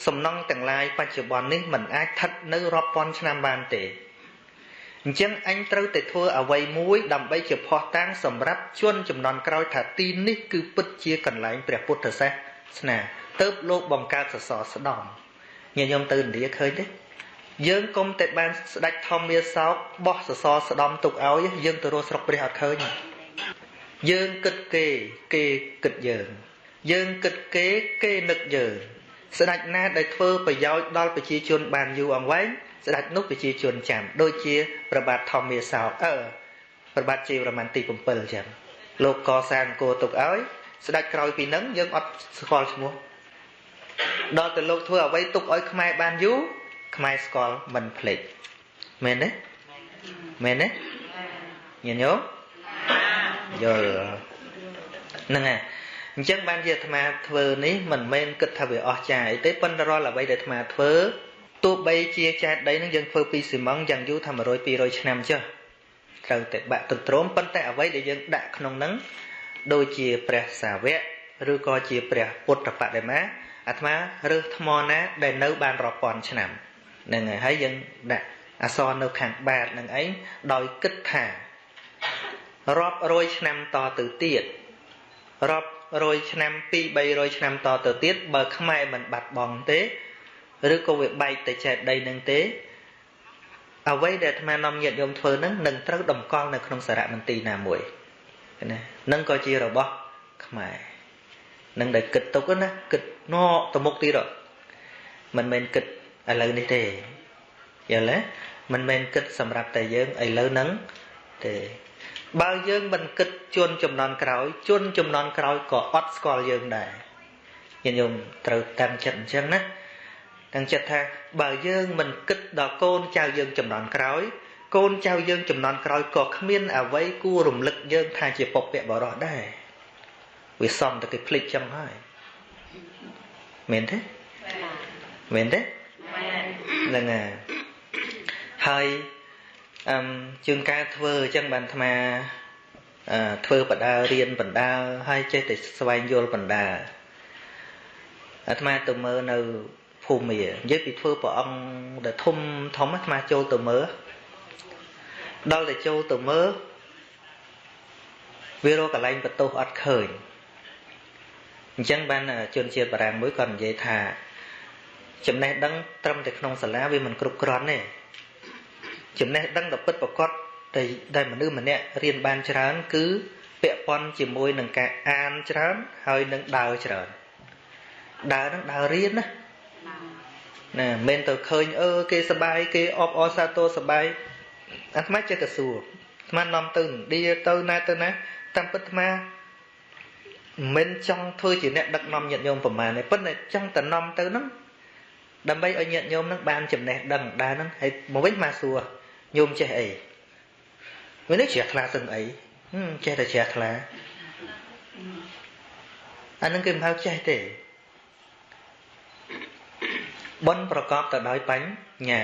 សំណង់ទាំងឡាយបច្ចុប្បន្ននេះមិនអាចស្ថិតនៅរាប់ពាន់ឆ្នាំបានទេអញ្ចឹងអញត្រូវតែធ្វើអ្វីមួយដើម្បីជាផោះតាំងសម្រាប់ជនចំនួនក្រោយថាទីនេះគឺពិតជាកន្លែងព្រះពុទ្ធសាសនាទៅលោកបង្កើតសសរស្ដំញាតិញោមទៅឥណ្ឌាឃើញទេ យើងគុំតែបានស្ដេចធម្មាសោកបោះសសរស្ដំទុកឲ្យយើងទៅរស់ស្រុកព្រះអត់ឃើញយើងគិតគេគេគិតយើង យើងគិតគេគេនឹកយើងស្ដេចណាដែលធ្វើប្រយោជន៍ដល់ប្រជាជនបានយូរអង្វែងស្ដេចនោះប្រជាជនចាំដូចជាប្របាទធម្មាសោកអឺប្របាទជីវរមានទី7ចឹងលោកកសាងគោទុកឲ្យស្ដេចក្រោយពីនឹងយើងអត់ស្គាល់ឈ្មោះដល់តែលោកធ្វើអ្វីទុកឲ្យខ្មែរបានយូរ ខ្មែរស្គាល់មិនភ្លេចមែនទេមែនទេញញោមយល់ហ្នឹងហើយអញ្ចឹងបានជាអាត្មាធ្វើនេះមិនមែនគិតថាវាអស់ចាអីទេប៉ុន្តែរាល់អ្វីដែលអាត្មាធ្វើទោះបីជាចែកដីនឹងយើងធ្វើពីស៊ីម៉ងយ៉ាងយូរថា100 200ឆ្នាំចុះត្រូវតែបាក់ទន្ទ្រាំប៉ុន្តែអ្វីដែលយើងដាក់ក្នុងនឹងដូចជាព្រះសាវកឬក៏ជាព្រះពុទ្ធបដិមាអាត្មារើសថ្មណាដែលនៅបានរាប់ពាន់ឆ្នាំ ហ្នឹងហើយហើយយើងដាក់អសរនៅខាងបាតនឹងអីដោយគិតថារាប់រយឆ្នាំតទៅទៀតរាប់រយឆ្នាំ2 300ឆ្នាំតទៅទៀតបើខ្មែរមិនបាត់បង់ទេឬក៏វាបែកទៅចែកដីនឹងទេអ្វីដែលអាត្មានាំញាតិញោមធ្វើនឹងនឹងត្រូវតម្កល់នៅក្នុងសារមន្ទីរណាមួយណានឹងក៏ជារបស់ខ្មែរនឹងដែលគិតទុកណាគិតណកទៅមុខទៀតមិនមែនគិត ឥឡូវនេះទេយល់ទេមិនមែនគិតសម្រាប់តែយើងឥឡូវហ្នឹងទេបើយើងមិនគិតជន់ចំនួនក្រោយជន់ចំនួនក្រោយក៏អត់ស្គាល់យើងដែរញាតិញោមត្រូវតាំងចិត្តអញ្ចឹងណាតាំងចិត្តថាបើយើងមិនគិតដល់កូនចៅយើងចំនួនក្រោយកូនចៅយើងចំនួនក្រោយក៏គ្មានអ្វីគួររំលឹកយើងថាជាពុព្វបរោះដែរវាសំតែគេភ្លេចចឹងហើយមែនទេមែនទេ ហ្នឹងហើយហើយអឹមជាងការធ្វើអញ្ចឹងបានអាត្មាអឺធ្វើបដារៀនបណ្ដាហើយចេះតែស្វែងយល់បណ្ដាអាត្មាទៅមើលនៅភូមិនិយាយពីធ្វើព្រះអង្គដែលធំធំអាត្មាចូលទៅមើលដល់តែចូលទៅមើលវារកកន្លែងបន្ទោសអត់ឃើញអញ្ចឹងបានជនជាតិបារាំងមួយគាត់និយាយថា ចំណេះដឹងត្រឹមតែក្នុងសាលាវាមិនគ្រប់គ្រាន់ទេចំណេះដឹងដ៏ពិតប្រាកដដែលដែលមនុស្សម្នាក់រៀនបានច្រើន គឺពាក់ព័ន្ធជាមួយនឹងការអានច្រើន ហើយនឹងដើរច្រើនដើរនឹងដើររៀនណាណាមិនទៅឃើញអឺគេសបាយគេអបអរសាទរសបាយអាត្មាចេះតែសួរអាត្មានាំទៅឥណ្ឌាទៅណាទៅណាតាមពិតអាត្មាមិនចង់ធ្វើជាអ្នកដឹកនាំញាតិញោមប្រមាណទេប៉ុន្តែចង់តែនាំទៅហ្នឹង ដើម្បីឲ្យញាតិញោមនឹងបានចំណេះដឹងដែរហ្នឹងហើយមកវិញមកសួរញោមចេះអីវិញនេះជ្រះថ្លាសឹងអីចេះតែជ្រះថ្លាអានឹងគេមិនហៅចេះទេបនប្រកបទៅដោយបញ្ញា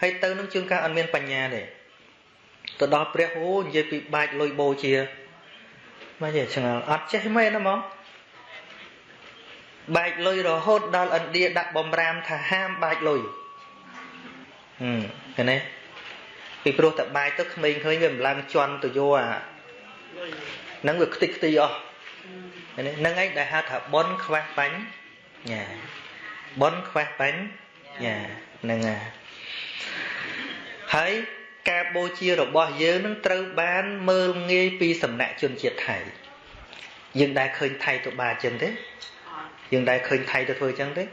ហើយទៅនឹងជួនកាលអត់មានបញ្ញាទេទៅដល់ព្រះអូនិយាយពីបាច់លុយបូជាមកនិយាយឆ្ងល់អត់ចេះមែនណាហ្មង បែកលុយរហូតដល់ឥណ្ឌាដាក់បំរាមថាហាមបែកលុយហឹមឃើញទេពីព្រោះតែបែកទៅក្មេងឃើញវាមិនឡើងជន់ទៅយកអាហ្នឹងវាខ្ទេចខ្ទីអស់ហ្នឹងឯងដែលហៅថាបនខ្វះបាញ់ញ៉ាបនខ្វះបាញ់ញ៉ាហ្នឹងហើយការបូជារបស់យើងនឹងត្រូវបានមើលងាយពីសំណាក់ជនជាតិថៃយើងដែលឃើញថៃទៅបាចឹងទេ យើងដែលឃើញថៃទៅធ្វើអញ្ចឹងទេ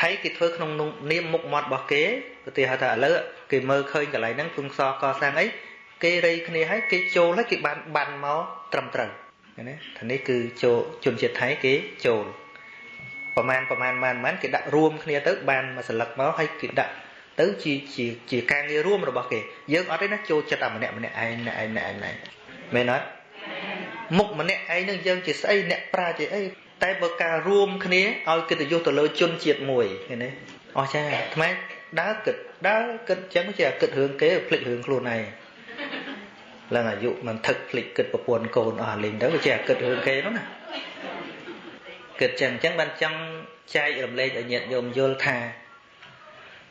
ថៃគេធ្វើក្នុងនាមមុខមាត់របស់គេឧទាហរណ៍ថាឥឡូវគេមើលឃើញកន្លែងហ្នឹងគង់សកសាងអីគេរៃគ្នាហើយគេចូលហើយគេបានបានមកត្រឹមត្រូវណាថានេះគឺចូលជនជាតិថៃគេចូលប្រមាណប្រមាណប្រមាណគេដាក់រួមគ្នាទៅបានមួយសន្លឹកមកហើយគេដាក់ទៅជាជាជាការងាររួមរបស់គេយើងអត់ទេណាចូលចិត្តតែម្នាក់ម្នាក់ឯងម្នាក់ឯងម្នាក់ឯងមែនអត់មុខម្នាក់ឯងនឹងយើងជាស្អីអ្នកប្រាជ្ញជាអី តែបើការរួមគ្នាឲ្យកិត្តិយសទៅលើជនជាតិមួយឃើញទេអស់ចាថ្មដើរគិតដើរគិតចឹងជាគិតរឿងគេភ្លេចរឿងខ្លួនឯងឡើងអាយុមិនថឹកភ្លេចគិតប្រពន្ធកូនអស់លេងទៅជាគិតរឿងគេនោះណាគិតចឹងចឹងបានចង់ចែករំលែកឲ្យញាតិញោមយល់ថា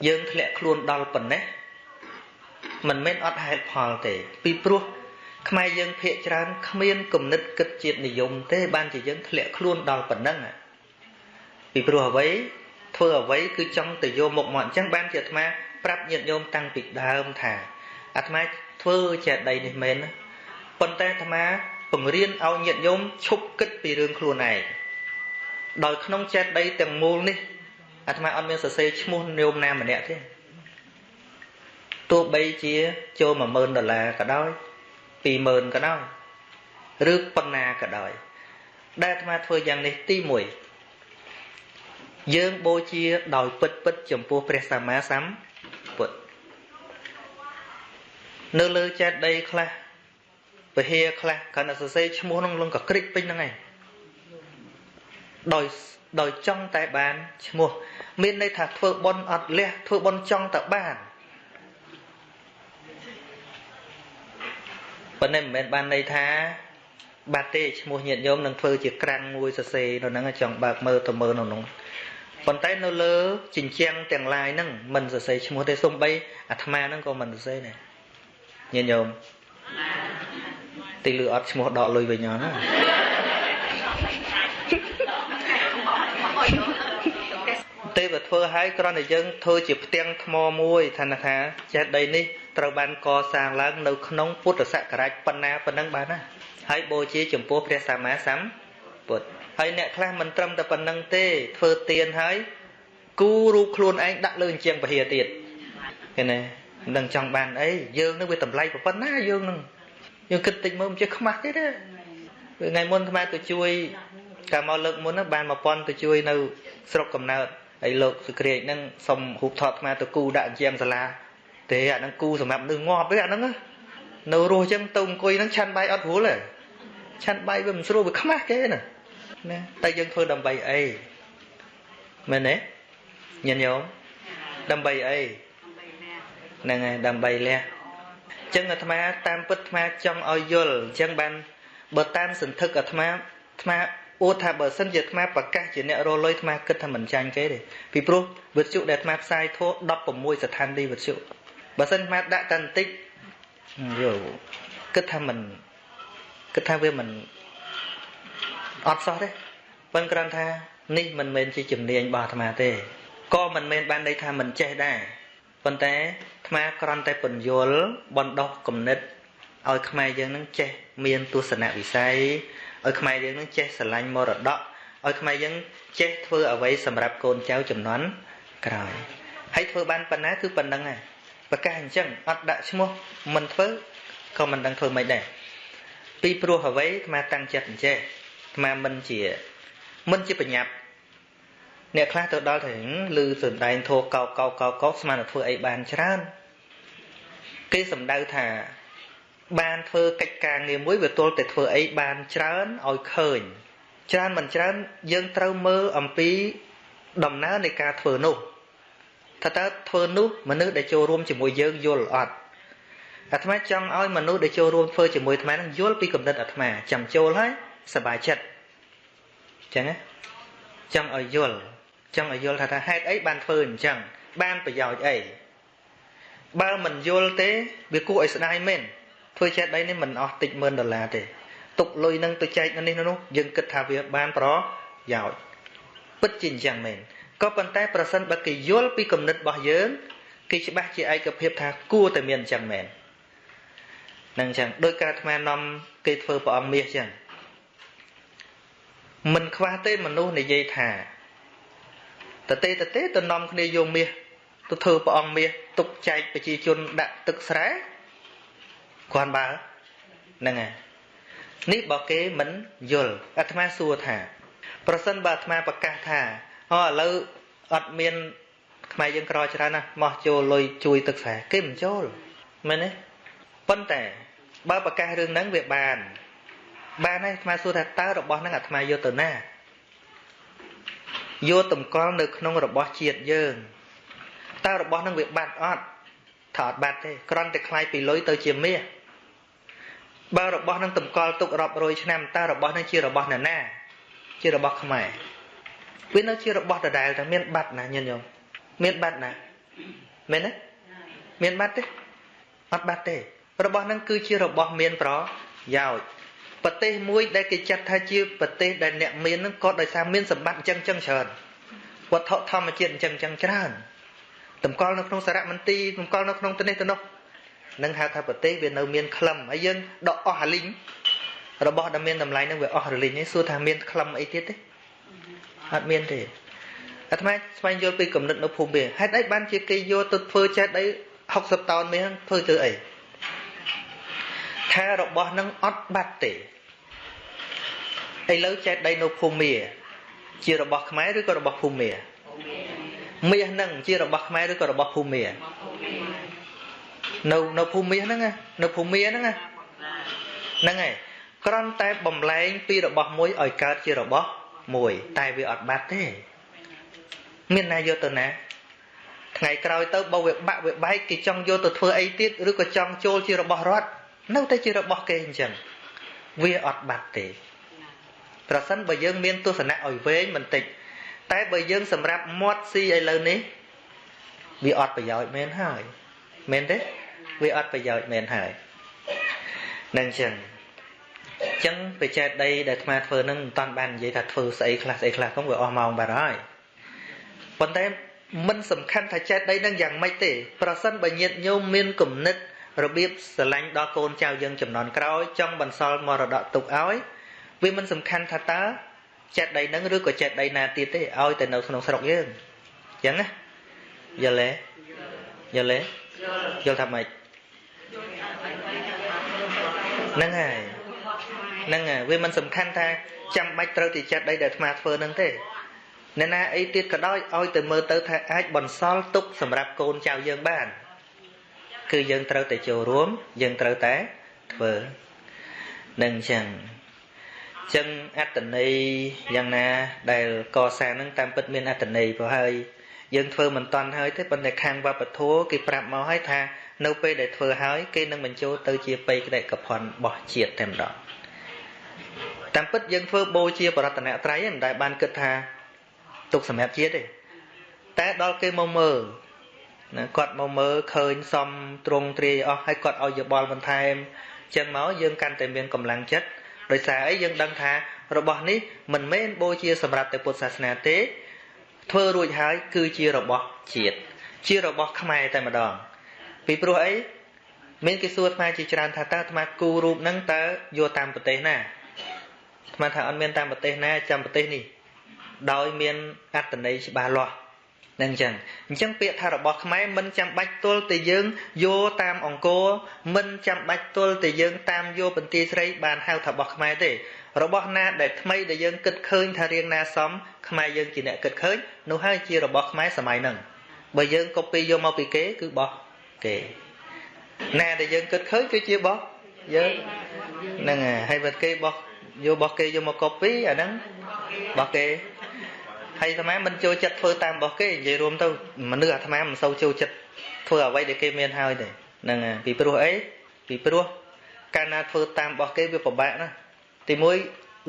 យើងធ្លាក់ខ្លួនដល់ប៉ុណ្ណេះមិនមែនអត់ហេតុផលទេ ពីព្រោះ ខ្មែរយើងភាកច្រើនគ្មានគំនិតគិតជាតិនិយមទេបានជាយើងធ្លាក់ខ្លួនដល់ប៉ុណ្ណឹងពីព្រោះអ្វីធ្វើអ្វីគឺចង់ទៅយកមុខមកអញ្ចឹងបានជាអាត្មាប្រាប់ញាតិញោមតាំងពីដើមថាអាត្មាធ្វើចេតីនេះមែនប៉ុន្តែអាត្មាបង្រៀនឲ្យញាតិញោមឈប់គិតពីរឿងខ្លួនឯងដោយក្នុងចេតីទាំងមូលនេះអាត្មាអត់មានសរសេរឈ្មោះញោមណាម្នាក់ទេទោះបីជាចូល10000ដុល្លារក៏ដោយ 20000ក៏ដោយឬប៉ុណ្ណាក៏ដោយដែលអាត្មាធ្វើយ៉ាងនេះទី1យើងបូជាដោយពិតពិតចំពោះព្រះសម្មាសម្ពុទ្ធនៅលើចេតិយខ្លះពហិយខ្លះគ្រាន់តែសរសេរឈ្មោះនឹងលងក៏ក្រិចពេញហ្នឹងឯងដោយដោយចង់តែបានឈ្មោះ មានន័យថាធ្វើបន់អត់លះធ្វើបន់ចង់តែបាន ប៉ុន្តែមិនមែនបានន័យថាបាត់ទេឈ្មោះញាតិញោមនឹងធ្វើជាក្រាំងមួយសរសេរនៅហ្នឹងចង់បើកមើលទៅមើលនៅហ្នឹងប៉ុន្តែនៅលើជញ្ជាំងទាំងឡាយហ្នឹងមិនសរសេរឈ្មោះទេសំបីអាត្មាហ្នឹងក៏មិនសរសេរដែរញាតិញោមទីលឺអត់ឈ្មោះដកលុយវិញអត់ណាទេវធ្វើឲ្យគ្រាន់តែយើងធ្វើជាផ្ទាំងថ្មមួយថាថាចេះដីនេះ ត្រូវបានកសាងឡើងនៅក្នុងពុទ្ធសករាជប៉ុណ្ណាប៉ុណ្ណឹងបានណាហើយបូជាចំពោះព្រះសម្មាសម្ពុទ្ធហើយអ្នកខ្លះមិនត្រឹមតែប៉ុណ្្នឹងទេធ្វើទៀនហើយគូរូបខ្លួនឯងដាក់លើអញ្ចឹងពហិយទៀតឃើញទេមិនដឹងចង់បានអីយើងនឹងវាតម្លៃប៉ុណ្ណាយើងនឹងយើងគិតតិចមើលមិនចេះខ្មាស់ទេទេថ្ងៃមុនអាត្មាទៅជួយកាលមកលើកមុនហ្នឹងបាន1000ទៅជួយនៅស្រុកកំណើតហើយលោកសុគ្រាចហ្នឹងសុំរូបថតអាត្មាទៅគូដាក់ជាងសាលា ទេអាហ្នឹងគូសម្រាប់នឹងងាប់ទេអាហ្នឹងនៅរស់ចឹងទៅអង្គុយហ្នឹងឆាន់បាយអត់រួលទេឆាន់បាយវាមិនស្រួលវាខ្មាស់គេណាណាតែយើងធ្វើដើម្បីអីមែនទេញញោមដើម្បីអីហ្នឹងហើយដើម្បីលះចឹងអាត្មាតាមពិតអាត្មាចង់ឲ្យយល់អញ្ចឹងបានបើតាមសន្ធឹកអាត្មាអាត្មាអួតថាបើសិនជាអាត្មាប្រកាសជាអ្នករលុយអាត្មាគិតថាមិនចាញ់គេទេពីព្រោះវិទ្យុដែលអាត្មាផ្សាយធោះ16ស្ថានីយ៍វិទ្យុ បើសិនអាត្មាដាក់តែបន្តិចយោគិតថាមិនគិតថាវាមិនអត់សោះទេប៉ុន្តែគ្រាន់ថានេះមិនមែនជាជំនាញរបស់អាត្មាទេក៏មិនមែនបានន័យថាមិនចេះដែរប៉ុន្តែអាត្មាគ្រាន់តែពន្យល់បណ្ដោះគំនិតឲ្យខ្មែរយើងនឹងចេះមានទស្សនវិស័យឲ្យខ្មែរយើងនឹងចេះស្រឡាញ់មរតកឲ្យខ្មែរយើងចេះធ្វើអ្វីសម្រាប់កូនចៅចំនួនក្រោយហើយធ្វើបានប៉ុណ្ណាគឺប៉ុណ្្នឹងហើយ ប្រកាសអញ្ចឹងអត់ដាក់ឈ្មោះមិនធ្វើក៏មិនដឹងធ្វើមិនដែរពីព្រោះអ្វីអាត្មាតាំងចិត្តអញ្ចេះអាត្មាមិនជាមិនជាបញ្ញាប់អ្នកខ្លះទៅដល់ទៅឮសំដែងធោកោកោកោកោស្មានតែធ្វើអីបានច្រើនគេសំដៅថាបានធ្វើកិច្ចការងារមួយវាទល់តែធ្វើអីបានច្រើនឲ្យឃើញច្រើនមិនច្រើនយើងត្រូវមើលអំពីដំណើរនៃការធ្វើនោះ ថាតើធ្វើនោះមនុស្សដែលចូលរួមជាមួយយើងយល់អត់អាត្មាចង់ឲ្យមនុស្សដែលចូលរួមធ្វើជាមួយអាត្មានឹងយល់ពីគំនិតអាត្មាចាំចូលហើយសប្បាយចិត្តចឹងណាចង់ឲ្យយល់ចង់ឲ្យយល់ថាថាហេតុអីបានធ្វើអញ្ចឹងបានប្រយោជន៍អីបើមិនយល់ទេវាគួរឲ្យស្ដាយមែនធ្វើចេះដីនេះមិនអស់តិចម៉ឺនដុល្លារទេទុកលុយនឹងទៅចែកនៅនេះនោះយើងគិតថាវាបានប្រយោជន៍ពិតជាអញ្ចឹងមែន ក៏ប៉ុន្តែប្រសិនបើគេយល់ពីគំនិតរបស់យើងគេច្បាស់ជាឯកភាពថាគួរតែមានអញ្ចឹងមែននឹងអញ្ចឹងដោយការអាត្មានាំគេធ្វើព្រះអង្គមាសអញ្ចឹងមិនខ្វះទេមនុស្សនិយាយថាតទេតទេទៅនាំគ្នាយកមាសទៅធ្វើព្រះអង្គមាសទុកចែកប្រជាជនដាក់ទឹកស្រែគ្រាន់បើហ្នឹងហើយនេះបើគេមិនយល់អាត្មាសួរថា ប្រសិនបើអាត្មាប្រកាសថាអូ ឥឡូវអត់មានខ្មែរយើងក្រច្រើនណាស់មកចូលលុយជួយទឹកស្រែគេមិនចូលមែនទេប៉ុន្តែបើប្រកាសរឿងហ្នឹងវាបានបានហើយអាត្មាសួរថាតើរបស់ហ្នឹងអាត្មាយកទៅណាយកតម្កល់នៅក្នុងរបស់ជាតិយើងតើរបស់ហ្នឹងវាបាត់អត់ថាអត់បាត់ទេគ្រាន់តែคล้ายពីលុយទៅជាមាសបើរបស់នឹងតម្កល់ទុករាប់រយឆ្នាំតើរបស់នឹងជារបស់នរណា ជារបស់ខ្មែរ វានៅជារបស់ដដែលតែមានបាត់ណាញញោមមានបាត់ណាមែនទេមានបាត់ទេអត់បាត់ទេ របស់នឹងគឺជារបស់មានប្រយោជន៍ប្រទេសមួយ ដែលគេចាត់ថាជាប្រទេសដែលអ្នកមាននឹងក៏ដោយសារមានសម្បត្តិអញ្ចឹងអញ្ចឹងច្រើនវត្ថុធម្មជាតិអញ្ចឹងអញ្ចឹងច្រើនតម្កល់នៅក្នុងសារមន្ទីរតម្កល់នៅក្នុងទៅនេះទៅនោះនឹងហៅថាប្រទេសវានៅមានក្លឹមហើយយើងដកអស់អាលីងរបស់ដែលមានតម្លៃនឹងវាអស់រលីងនេះសួរថាមានក្លឹមអីទៀតទេ អត់មានទេអាត្មាស្វែងយល់ពីគំនិតនៅភូមិវាហេតុអីបានជាគេយកទៅធ្វើចេះអី60តោនមានធ្វើទៅអីថារបស់នឹងអត់បាត់ទេឥឡូវចេះដីនៅភូមិមាជារបស់ខ្មែរឬក៏របស់ភូមិមាមាសនឹងជារបស់ខ្មែរឬក៏របស់ភូមិមានៅនៅភូមិមាសហ្នឹងនៅភូមិមាហ្នឹងហ្នឹងហើយគ្រាន់តែបំលែងពីរបស់មួយឲ្យកើតជារបស់ មួយតែវាអត់បាត់ទេមានណាយកទៅណាថ្ងៃក្រោយទៅបើវាបាក់វាបែកគេចង់យកទៅធ្វើអីទៀតឬក៏ចង់ចូលជារបស់រដ្ឋនៅតែជារបស់គេអញ្ចឹងវាអត់បាត់ទេប្រសិនបើយើងមានទស្សនៈឲ្យវែងបន្តិចតែបើយើងសម្រាប់មាត់ស៊ីឥឡូវនេះវាអត់ប្រយោជន៍មែនហើយមែនទេវាអត់ប្រយោជន៍មែនហើយនឹងចឹង ចឹងបច្ចេកដីដែលអាត្មាធ្វើនឹងមិនតាន់បាននិយាយថាធ្វើស្អីខ្លះស្អីខ្លះហ្នឹងវាអស់ម៉ោងបាត់ហើយប៉ុន្តែមិនសំខាន់ថាចេតដីនឹងយ៉ាងម៉េចទេប្រសិនបើញាតញោមមានគំនិតរបៀបស្រឡាញ់ដល់កូនចៅយើងចំនួនក្រោយចង់បន្សល់មរតកទុកឲ្យវាមិនសំខាន់ថាតើចេតដីនឹងឬក៏ចេតដីណាទៀតទេឲ្យតែនៅក្នុងស្រុកយើងអញ្ចឹងណាយល់ទេយល់ទេយល់ថាម៉េចហ្នឹងហើយ ហ្នឹងហើយវាមិនសំខាន់ថាចាំបាច់ត្រូវទីចិត្តដីដែលអាត្មាធ្វើហ្នឹងទេអ្នកណាអីទៀតក៏ដោយឲ្យទៅមើលទៅថាអាចបន្សល់ទុកសម្រាប់កូនចៅយើងបាន គឺយើងត្រូវតែចូលរួម យើងត្រូវតែធ្វើនឹងអញ្ចឹងអញ្ចឹងអត្តន័យយ៉ាងណា ដែលកសាងនឹងតាមពិតមានអត្តន័យព្រោះហើយយើងធ្វើមិនតាន់ហើយទេប៉ុន្តែខាងវប្បធម៌គេប្រាប់មកហើយថានៅពេលដែលធ្វើហើយគេនឹងបញ្ចូលទៅជាបេក្ខិកភណ្ឌរបស់ជាតិតែម្ដង តាមពិតយើងធ្វើបូជាបរតនត្រ័យមិនដែលបានគិតថាទុកសម្រាប់ជាតិទេតែដល់គេមកមើលណាគាត់មកមើលឃើញសំត្រង់ទ្រាយអស់ហើយគាត់ឲ្យយោបល់បន្ថែមចឹងមកយើងកាន់តែមានកម្លាំងចិត្តដោយសារអីយើងដឹងថារបស់នេះមិនមែនបូជាសម្រាប់តែពុទ្ធសាសនាទេ ធ្វើរួចហើយគឺជារបស់ជាតិជារបស់ខ្មែរតែម្ដង ពីព្រោះអីមានគេសួរអាត្មាជាច្រើនថាតើអាត្មាគូរូបហ្នឹងតើយកតាមប្រទេសណា អាត្មាថាអត់មានតាមប្រទេសណាចាំប្រទេសនេះដោយមានអត្តន័យច្បាស់លាស់នឹងអញ្ចឹងអញ្ចឹងពាក្យថារបស់ខ្មែរមិនចាំបាច់ទល់តែយើងយកតាមអង្គរមិនចាំបាច់ទល់តែយើងតាមយកបន្ទាយស្រីបានហៅថារបស់ខ្មែរទេរបស់ណាដែលថ្មីដែលយើងគិតឃើញថារៀងណាសមខ្មែរយើងជាអ្នកគិតឃើញនោះហើយជារបស់ខ្មែរសម័យហ្នឹងបើយើងកូពីយកមកពីគេគឺបោះគេណាដែលយើងគិតឃើញគឺជាបោះយើងហ្នឹងហើយបើគេបោះ យកបោះគេយកមកកូពីអាហ្នឹងបោះគេហើយអាត្មាមិនចូលចិត្តធ្វើតាមរបស់គេនិយាយរួមទៅមនុស្សអាត្មាមិនសូវចូលចិត្តធ្វើអ្វីដែលគេមានហើយទេហ្នឹងពីព្រោះអីពីព្រោះកាលណាធ្វើតាមរបស់គេវាពិបាកណាទីមួយ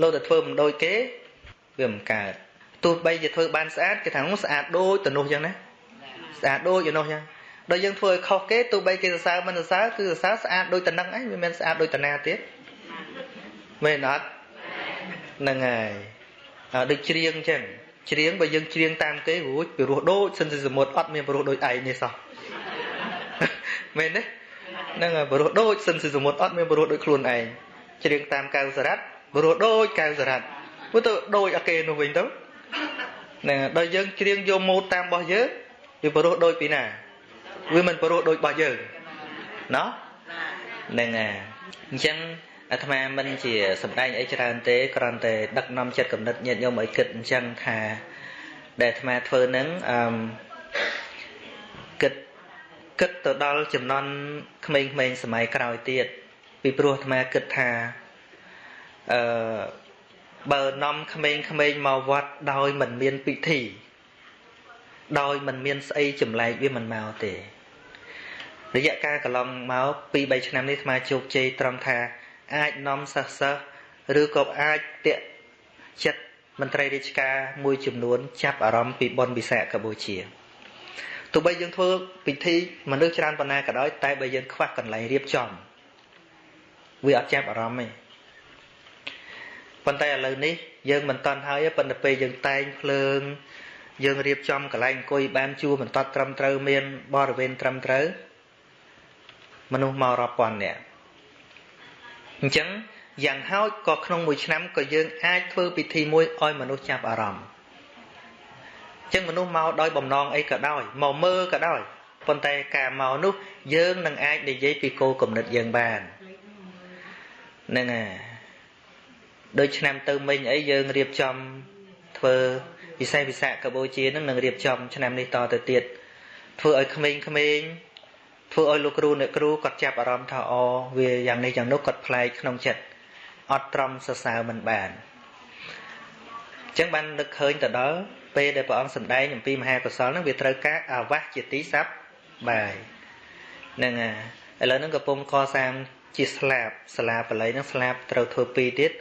លោកតែធ្វើមិនដូចគេវាមិនកើតទោះបីជាធ្វើបានស្អាតគេថាស្អាតដូចទៅនោះចឹងណាស្អាតដូចទៅនោះចឹងដល់យើងធ្វើឲ្យខុសគេទោះបីគេសរសើរមិនសរសើរគឺសរសើរស្អាតដូចតំណឹងឯងវាមិនស្អាតដូចតាណាទៀត មែនអត់ហ្នឹងហើយដូចច្រៀងចឹងច្រៀងបើយើងច្រៀងតាមគេរួចពីរោះដូចសិនជាសមុទ្រអត់មានព្រោះដូចឯងនេះសោះមែនទេហ្នឹងហើយព្រោះដូចសិនជាសមុទ្រអត់មានព្រោះដូចខ្លួនឯងច្រៀងតាមកៅសារ៉ាត់ព្រោះដូចកៅសារ៉ាត់ព្រោះទៅដូចអាគេនោះវិញទៅហ្នឹងដល់យើងច្រៀងយកម៉ូតតាមរបស់យើងវាព្រោះដូចពីណាវាមិនព្រោះដូចរបស់យើងណោះហ្នឹងហើយអញ្ចឹង អាត្មាមិនជាសំដែងអីច្រើនទេគ្រាន់តែដឹកនាំចិត្តគំនិតញាតិញោមឲ្យគិតអញ្ចឹងថាដែលអាត្មាធ្វើនឹងអឺគិតគិតទៅដល់ចំណន់ក្មេងៗសម័យក្រោយទៀតពីព្រោះអាត្មាគិតថាអឺបើនាំក្មេងៗមកវត្តដោយមិនមានពិធី ដោយមិនមានស្អីចម្លែកវាមិនមកទេរយៈកាលកន្លងមក2 3ឆ្នាំនេះអាត្មាជោគជ័យត្រង់ថា អាចនាំសិស្សសិស្សឬក៏អាចតាក់ចិត្តមន្ត្រីរាជការមួយចំនួន ចាប់អារម្មណ៍ពីបុណ្យវិសាខបូជាទោះបីយើងធ្វើពិធីមនុស្សច្រើនប៉ុណ្ណាក៏ដោយតែបើយើងខ្វះកន្លែងរៀបចំវាអត់ចាប់អារម្មណ៍ទេប៉ុន្តែឥឡូវនេះយើងមិនតន់ហើយប៉ុន្តែពេលយើងតែងភ្លើង យើងរៀបចំកន្លែងអង្គុយបានជួរបន្តត្រឹមត្រូវមានបរិវេណត្រឹមត្រូវមនុស្សមករាប់ពាន់នាក់ អញ្ចឹងយ៉ាងហោចក៏ក្នុងមួយឆ្នាំក៏យើងអាចធ្វើពិធីមួយឲ្យមនុស្សចាប់អារម្មណ៍អញ្ចឹងមនុស្សមកដោយបំណងអីក៏ដោយមកមើលក៏ដោយប៉ុន្តែការមកនោះយើងនឹងអាចនិយាយពីគោលគំនិតយើងបានហ្នឹងហើយដូចឆ្នាំទៅមិញអីយើងរៀបចំធ្វើពិសេសវិសាខបូជានឹងនឹងរៀបចំឆ្នាំនេះតទៅទៀតធ្វើឲ្យក្មេងៗ ធ្វើឲ្យលោកគ្រូអ្នកគ្រូគាត់ចាប់អារម្មណ៍ថាអូវាយ៉ាងនេះយ៉ាងនោះគាត់ប្លែកក្នុងចិត្តអត់ត្រង់សរសើរមិនបានអញ្ចឹងបាននឹកឃើញទៅដល់ពេលដែលព្រះអង្គសម្ដែងអំពីមហាកុសលហ្នឹងវាត្រូវការអាវាសជាទីស័ព្ទបាយហ្នឹងហើយឥឡូវហ្នឹងកំពុងកសាងជាស្លាបសាលាបល័យហ្នឹងស្លាបត្រូវធ្វើពីរទៀត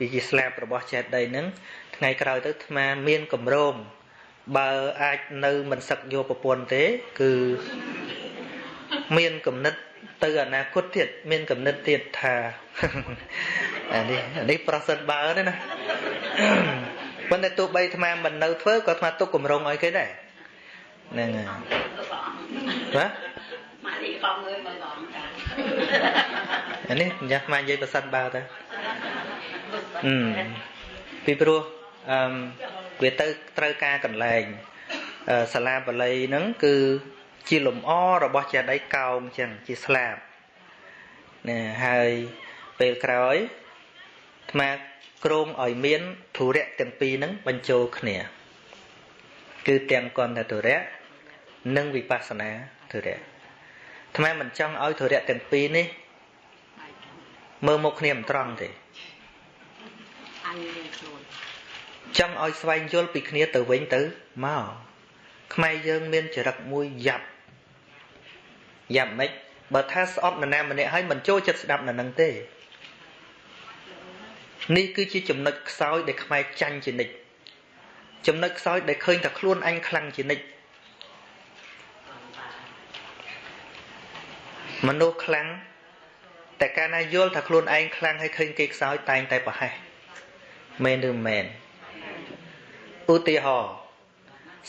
វាជាស្លាបរបស់ចេតិយហ្នឹងថ្ងៃក្រោយទៅអាត្មាមានកម្រោមបើអាចនៅមិនសឹកយកប្រពន្ធទេ គឺ មានគំនិតទៅអនាគតទៀតមានគំនិតទៀតថាអានេះអានេះប្រសិទ្ធបើទេណាប៉ុន្តែទោះបីអាត្មាមិននៅធ្វើក៏អាត្មាទុកគម្រោងឲ្យគេដែរហ្នឹងហើយបាទម៉ាលីបងអើយមើលបងអានេះយ៉ាស់មកនិយាយប្រសិទ្ធបើទៅអឺពីព្រោះអឺវាទៅត្រូវការកន្លែងសាលាបល័យហ្នឹងគឺ ជាលំអរបស់ចេតិយកោងចឹងជាស្លាបណាហើយពេលក្រោយអាត្មាក្រងឲ្យមានធុរៈទាំងពីរហ្នឹងបញ្ចូលគ្នា គឺទាំងកន្ធធុរៈនិងវិបស្សនាធុរៈអាត្មាមិនចង់ឲ្យធុរៈទាំងពីរនេះមើលមុខគ្នាមិនត្រង់ទេចង់ឲ្យស្វែងយល់ពីគ្នាទៅវិញទៅមកខ្មែរយើងមានចរិតមួយយ៉ាប់ យ៉ាងម៉េចបើថាស្អប់នរណាម្នាក់ហើយមិនចូលចិត្តស្ដាប់នៅនឹងទេនេះគឺជាចំណុចខ្សោយដែលខ្មែរចាញ់ជានិច្ចចំណុចខ្សោយដែលឃើញតែខ្លួនអញខ្លាំងជានិច្ចមនុស្សខ្លាំងតែកាលណាយល់ថាខ្លួនឯងខ្លាំងហើយឃើញគេខ្សោយតែងតែប្រហែសមែនឬមិនមែនឧទាហរណ៍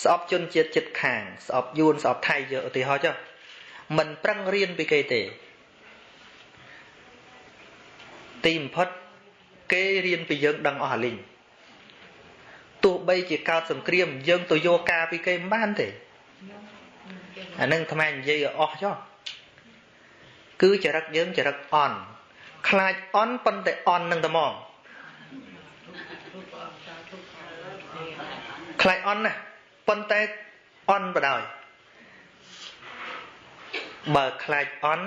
ស្អប់ជនជាតិចិត្តខាង ស្អប់យួនស្អប់ថៃយកឧទាហរណ៍ចុះ មិនប្រឹងរៀនពីគេទេ ទីបំផុតគេរៀនពីយើងដឹងអស់អាលីងទោះបីជាកើតសង្គ្រាម យើងទៅយកការពីគេមិនបានទេអានឹងថ្មនិយាយឲ្យអស់ចុះគឺចរិតយើងចរិតអន់ខ្លាចអន់ប៉ុន្តែអន់នឹងតែមកខ្លាចអន់ណាប៉ុន្តែអន់បដ ாய் បើខ្លាចអន់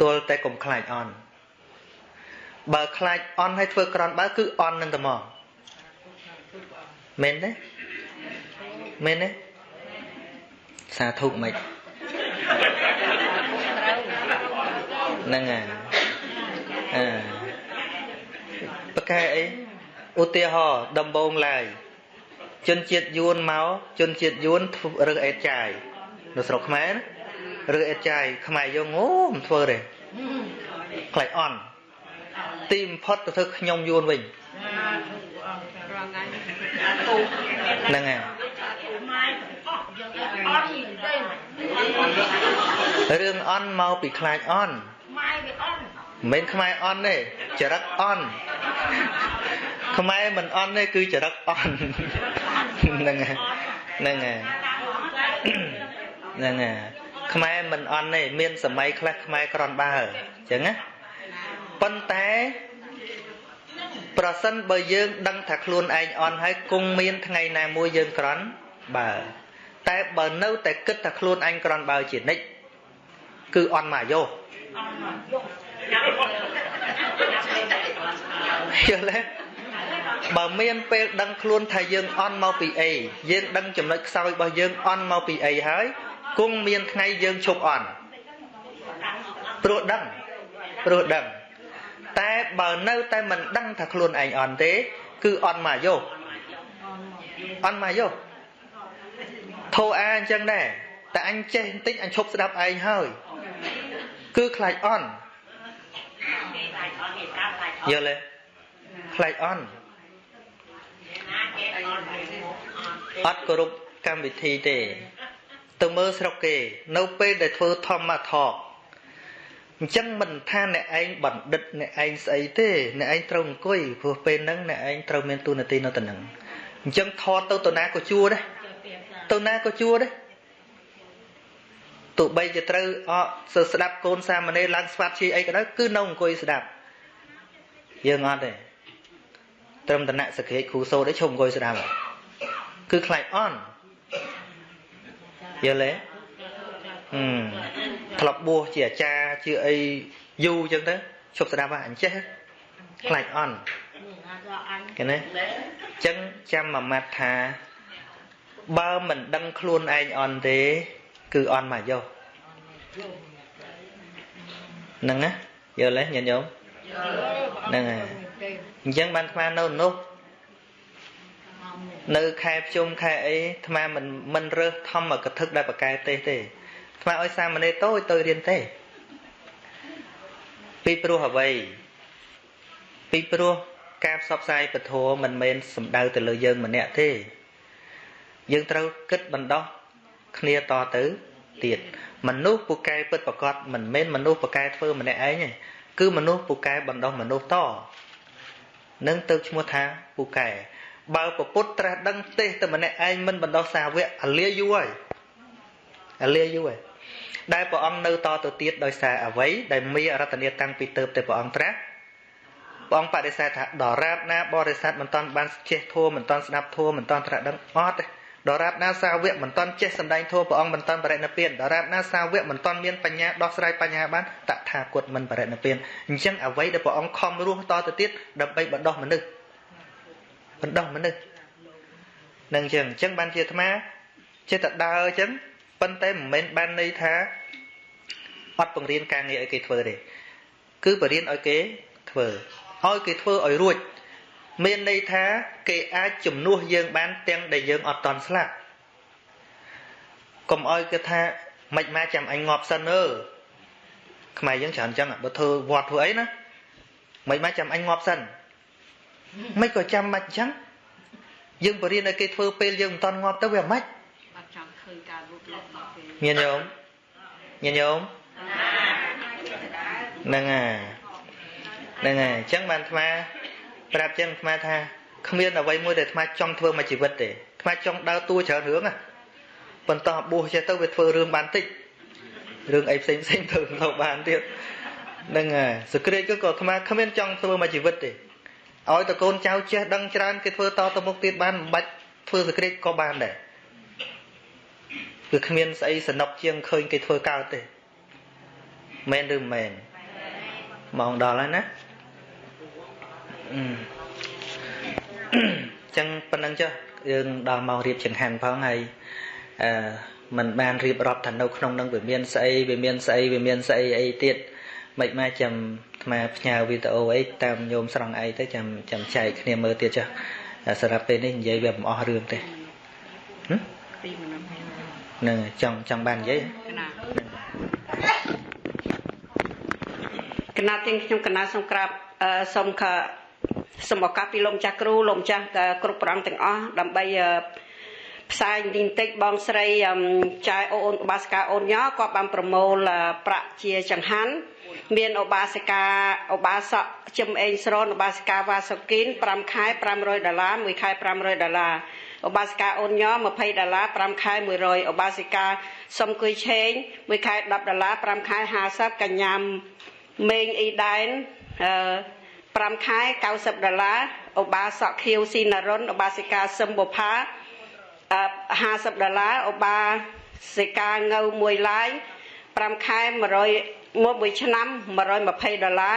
ទល់តែកុំខ្លាចអន់បើខ្លាចអន់ហើយធ្វើក្រនបើគឺអន់នឹងតែមកមែនទេមែនទេសាធុមិនហ្នឹងហើយអឺប្រកែអីឧទាហរណ៍ដំបងឡើយជនជាតិយួនមកជនជាតិយួនរើសអេតចាយនៅស្រុកខ្មែររើ សអេតចាយខ្មែរយកអូមិនធ្វើទេខ្លាចអន់ទីបំផុតទៅធ្វើខ្ញុំយួនវិញហ្នឹងហើយរឿងអន់មកពីខ្លាចអន់មិនខ្មែរអន់ទេចរិតអន់ខ្មែរមិនអន់ទេគឺចរិតអន់ហ្នឹងហើយហ្នឹងហើយហ្នឹងហើយ ខ្មែរមិនអន់ទេមានសម័យខ្លះខ្មែរក្រនបើអញ្ចឹងណាប៉ុន្តែប្រសិនបើយើងដឹងថាខ្លួនឯងអន់ហើយគង់មានថ្ងៃណាមួយយើងក្រន់បើតែបើនៅតែគិតថាខ្លួនឯងក្រន់បើជានិច្ចគឺអន់មកយោយល់ទេបើមានពេលដឹងខ្លួនថាយើងអន់មកពីអីយើងដឹងចំណុចខ្សោយរបស់យើងអន់មកពីអីហើយ គង់មានថ្ងៃយើងឈប់អន់ព្រោះដឹងព្រោះដឹងតែបើនៅតែមិនដឹងថាខ្លួនឯងអន់ទេ គឺអន់មកយោអន់មកយោធោអាអញ្ចឹងដែរតែអញចេះបន្តិចអញឈប់ស្ដាប់ឯងហើយគឺខ្លាចអន់យល់ទេខ្លាចអន់អត់គោរពកម្មវិធីទេ ទៅមើលស្រុកគេ នៅពេលដែលធ្វើធម្មថកអញ្ចឹងមិនថាអ្នកឯងបណ្ឌិតអ្នកឯងស្អីទេអ្នកឯងត្រូវអង្គុយព្រោះពេលហ្នឹងអ្នកឯងត្រូវមានទូនាទីនៅទៅនឹងអញ្ចឹងថតទៅទៅណាក៏ជួដែរទៅណាក៏ជួដែរទោះបីជាត្រូវអកសើស្ដាប់កូនសាមណេរឡើងស្វាត់ជាអីក៏ដោយគឺនៅអង្គុយស្ដាប់យើងអត់ទេត្រឹមតណៈសក្កិគ្រូសូត្រឯងឈប់អង្គុយស្ដាប់គឺខ្លាចអន់ យល់ទេហឹមធ្លាប់បួសជាអាចារ្យជាអីយូរអញ្ចឹងទៅឈប់ស្ដាប់អញ្ចេះខ្លាចអន់គេណាអញ្ចឹងចាំមួយម៉ាត់ថាបើមិនដឹងខ្លួនឯងអន់ទេ គឺអន់មកយកហ្នឹងណាយល់ទេញាតិញោមហ្នឹងហើយអញ្ចឹងបានស្មាននៅនោះ នៅខែភ្ជុំខែអីអាត្មាមិនមិនរើសធម្មកថាដែលបកែទេសទេអាត្មាឲ្យសាមណេរតូចទៅរៀនទេពីព្រោះអ្វីពីព្រោះការផ្សព្វផ្សាយពធមិនមែនសំដៅទៅលើយើងម្នាក់ទេ យើងត្រូវគិតបណ្ដោះគ្នាតទៅទៀតមនុស្សពូកែពិតប្រកបមិនមែនមនុស្សពូកែធ្វើម្នាក់ឯងទេគឺមនុស្សពូកែបណ្ដោះមនុស្សតនឹងទៅឈ្មោះថាពូកែ បើពពុទ្ធត្រាស់ដឹងទេសតែម្នាក់ឯងមិនបណ្ដោះសាវកអាលាយូរហើយអាលាយូរហើយដែលព្រះអង្គនៅតទៅទៀតដោយសារអ្វីដែលមានរតនាតាំងពីទៅតែព្រះអង្គត្រាស់ព្រះអង្គបដិសេធថាដរាបណាបរិស័ទមិនតាន់បានចេះធัวមិនតាន់ស្ដាប់ធัวមិនតាន់ត្រាស់ដឹងអត់ទេដរាបណាសាវកមិនតាន់ចេះសម្ដែងធัวព្រះអង្គមិនតាន់បរិណិព្វានដរាបណាសាវកមិនតាន់មានបញ្ញាដោះស្រាយបញ្ហាបានតថាគតមិនបរិណិព្វានអញ្ចឹងអ្វីដែលព្រះអង្គខំរស់តទៅទៀតដើម្បីបណ្ដោះមនុស្ស បណ្ដោះមនុស្សនឹងអញ្ចឹងអញ្ចឹងបានជាអាត្មាចេះតែដើរអញ្ចឹងប៉ុន្តែមិនមែនបានន័យថាអត់បង្រៀនការងារឲ្យគេធ្វើទេគឺបរៀនឲ្យគេធ្វើឲ្យគេធ្វើឲ្យរួចមានន័យថាគេអាចជំនួសយើងបានទាំងដែលយើងអត់តន់ស្លាប់កុំឲ្យគេថាមិនមកចាំអញងាប់សិនអើខ្មែរយើងច្រើនចឹងបើធ្វើវត្តធ្វើអីណាមិនមកចាំអញងាប់សិន មិនក៏ចាំមិនអញ្ចឹងយើងបរៀនឲ្យគេធ្វើពេលយើងមិនតន់ងាប់ទៅវាមិនអត់ចាំឃើញការលូតលាស់ដល់ពេលញាតិញោមញាតិញោមហ្នឹងហើយហ្នឹងហើយអញ្ចឹងបានអាត្មាប្រាប់ចឹងអាត្មាថាគ្មានអ្វីមួយដែលអាត្មាចង់ធ្វើមួយជីវិតទេអាត្មាចង់ដើរតួច្រើនរឿងណាប៉ុន្តែបួសចេះទៅវាធ្វើរឿងបានតិចរឿងអីផ្សេងផ្សេងធ្វើទៅបានទៀតហ្នឹងហើយសក្តិក៏អាត្មាគ្មានចង់ធ្វើមួយជីវិតទេ ឲ្យតកូនចៅចេះដឹងច្រើនគេធ្វើតទៅមុខទៀតបានមិនបាច់ធ្វើសក្តិក៏បានដែរគឺគ្មានស្អីសនុកជាងឃើញគេធ្វើកើតទេមែនឬមិនមែនម៉ោងដល់ហើយណាអឺចឹងប៉ុណ្ណឹងចុះយើងដល់ម៉ោងរៀបចង្ហាន់ផងហើយអឺมันបានរៀបរាប់ថានៅក្នុងនឹងវាមានស្អីវាមានស្អីវាមានស្អីអីទៀតមិនមកចាំថ្មផ្ញើវីដេអូអីតាមញោមស្រង់អីទៅចាំចាំចែកគ្នាមើលទៀតចុះសម្រាប់ពេលនេះនិយាយវាមិនអស់រឿងទេពីមនុស្សនឹងចង់ចង់បាននិយាយគណៈទាំងខ្ញុំគណៈសូមក្រាបសូមខសូមឱកាសពីលោកម្ចាស់គ្រូលោកម្ចាស់គ្រប់ប្រងទាំងអស់ដើម្បីផ្សាយបន្តិចបងស្រីចាយអូនឧបាសិកាអូនញ៉គាត់បានប្រមូលប្រាក់ជាចង្ហាន់ មានឧបាសិកាឧបាសកជឹមអេងស្រនឧបាសិកាវ៉ាសុគីន5ខែ500ដុល្លារ1ខែ500ដុល្លារឧបាសិកាអូនញ៉20ដុល្លារ5ខែ100ឧបាសិកាសុំគុយឆេង1ខែ10ដុល្លារ5ខែ50កញ្ញាមេងអ៊ីដែនអឺ5ខែ90ដុល្លារឧបាសកខៀវស៊ីណារុនឧបាសិកាសឹមបុផា50ដុល្លារឧបាសិកាងៅមួយឡាយ5ខែ100 មួយមួយឆ្នាំ120ដុល្លារ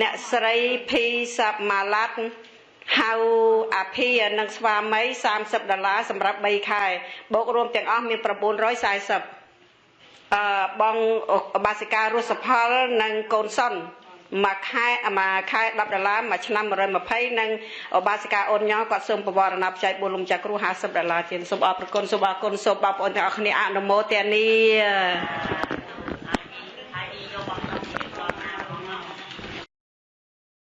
អ្នកស្រីភីសាប់ម៉ាឡាត់ហៅអាភីនិងស្វាមី30ដុល្លារសម្រាប់3ខែបូករួមទាំងអស់មាន940អឺបងបាសិការស់សផលនិងកូនសុនមួយខែមួយខែ10ដុល្លារមួយឆ្នាំ120និងឧបាសិកាអូនញ៉គាត់សូមបវរណាបច្ច័យ4លំចាក់គ្រូ50ដុល្លារជាសូមអរគុណសូមអរគុណសូមបងប្អូនទាំងអស់គ្នាអនុមោទនា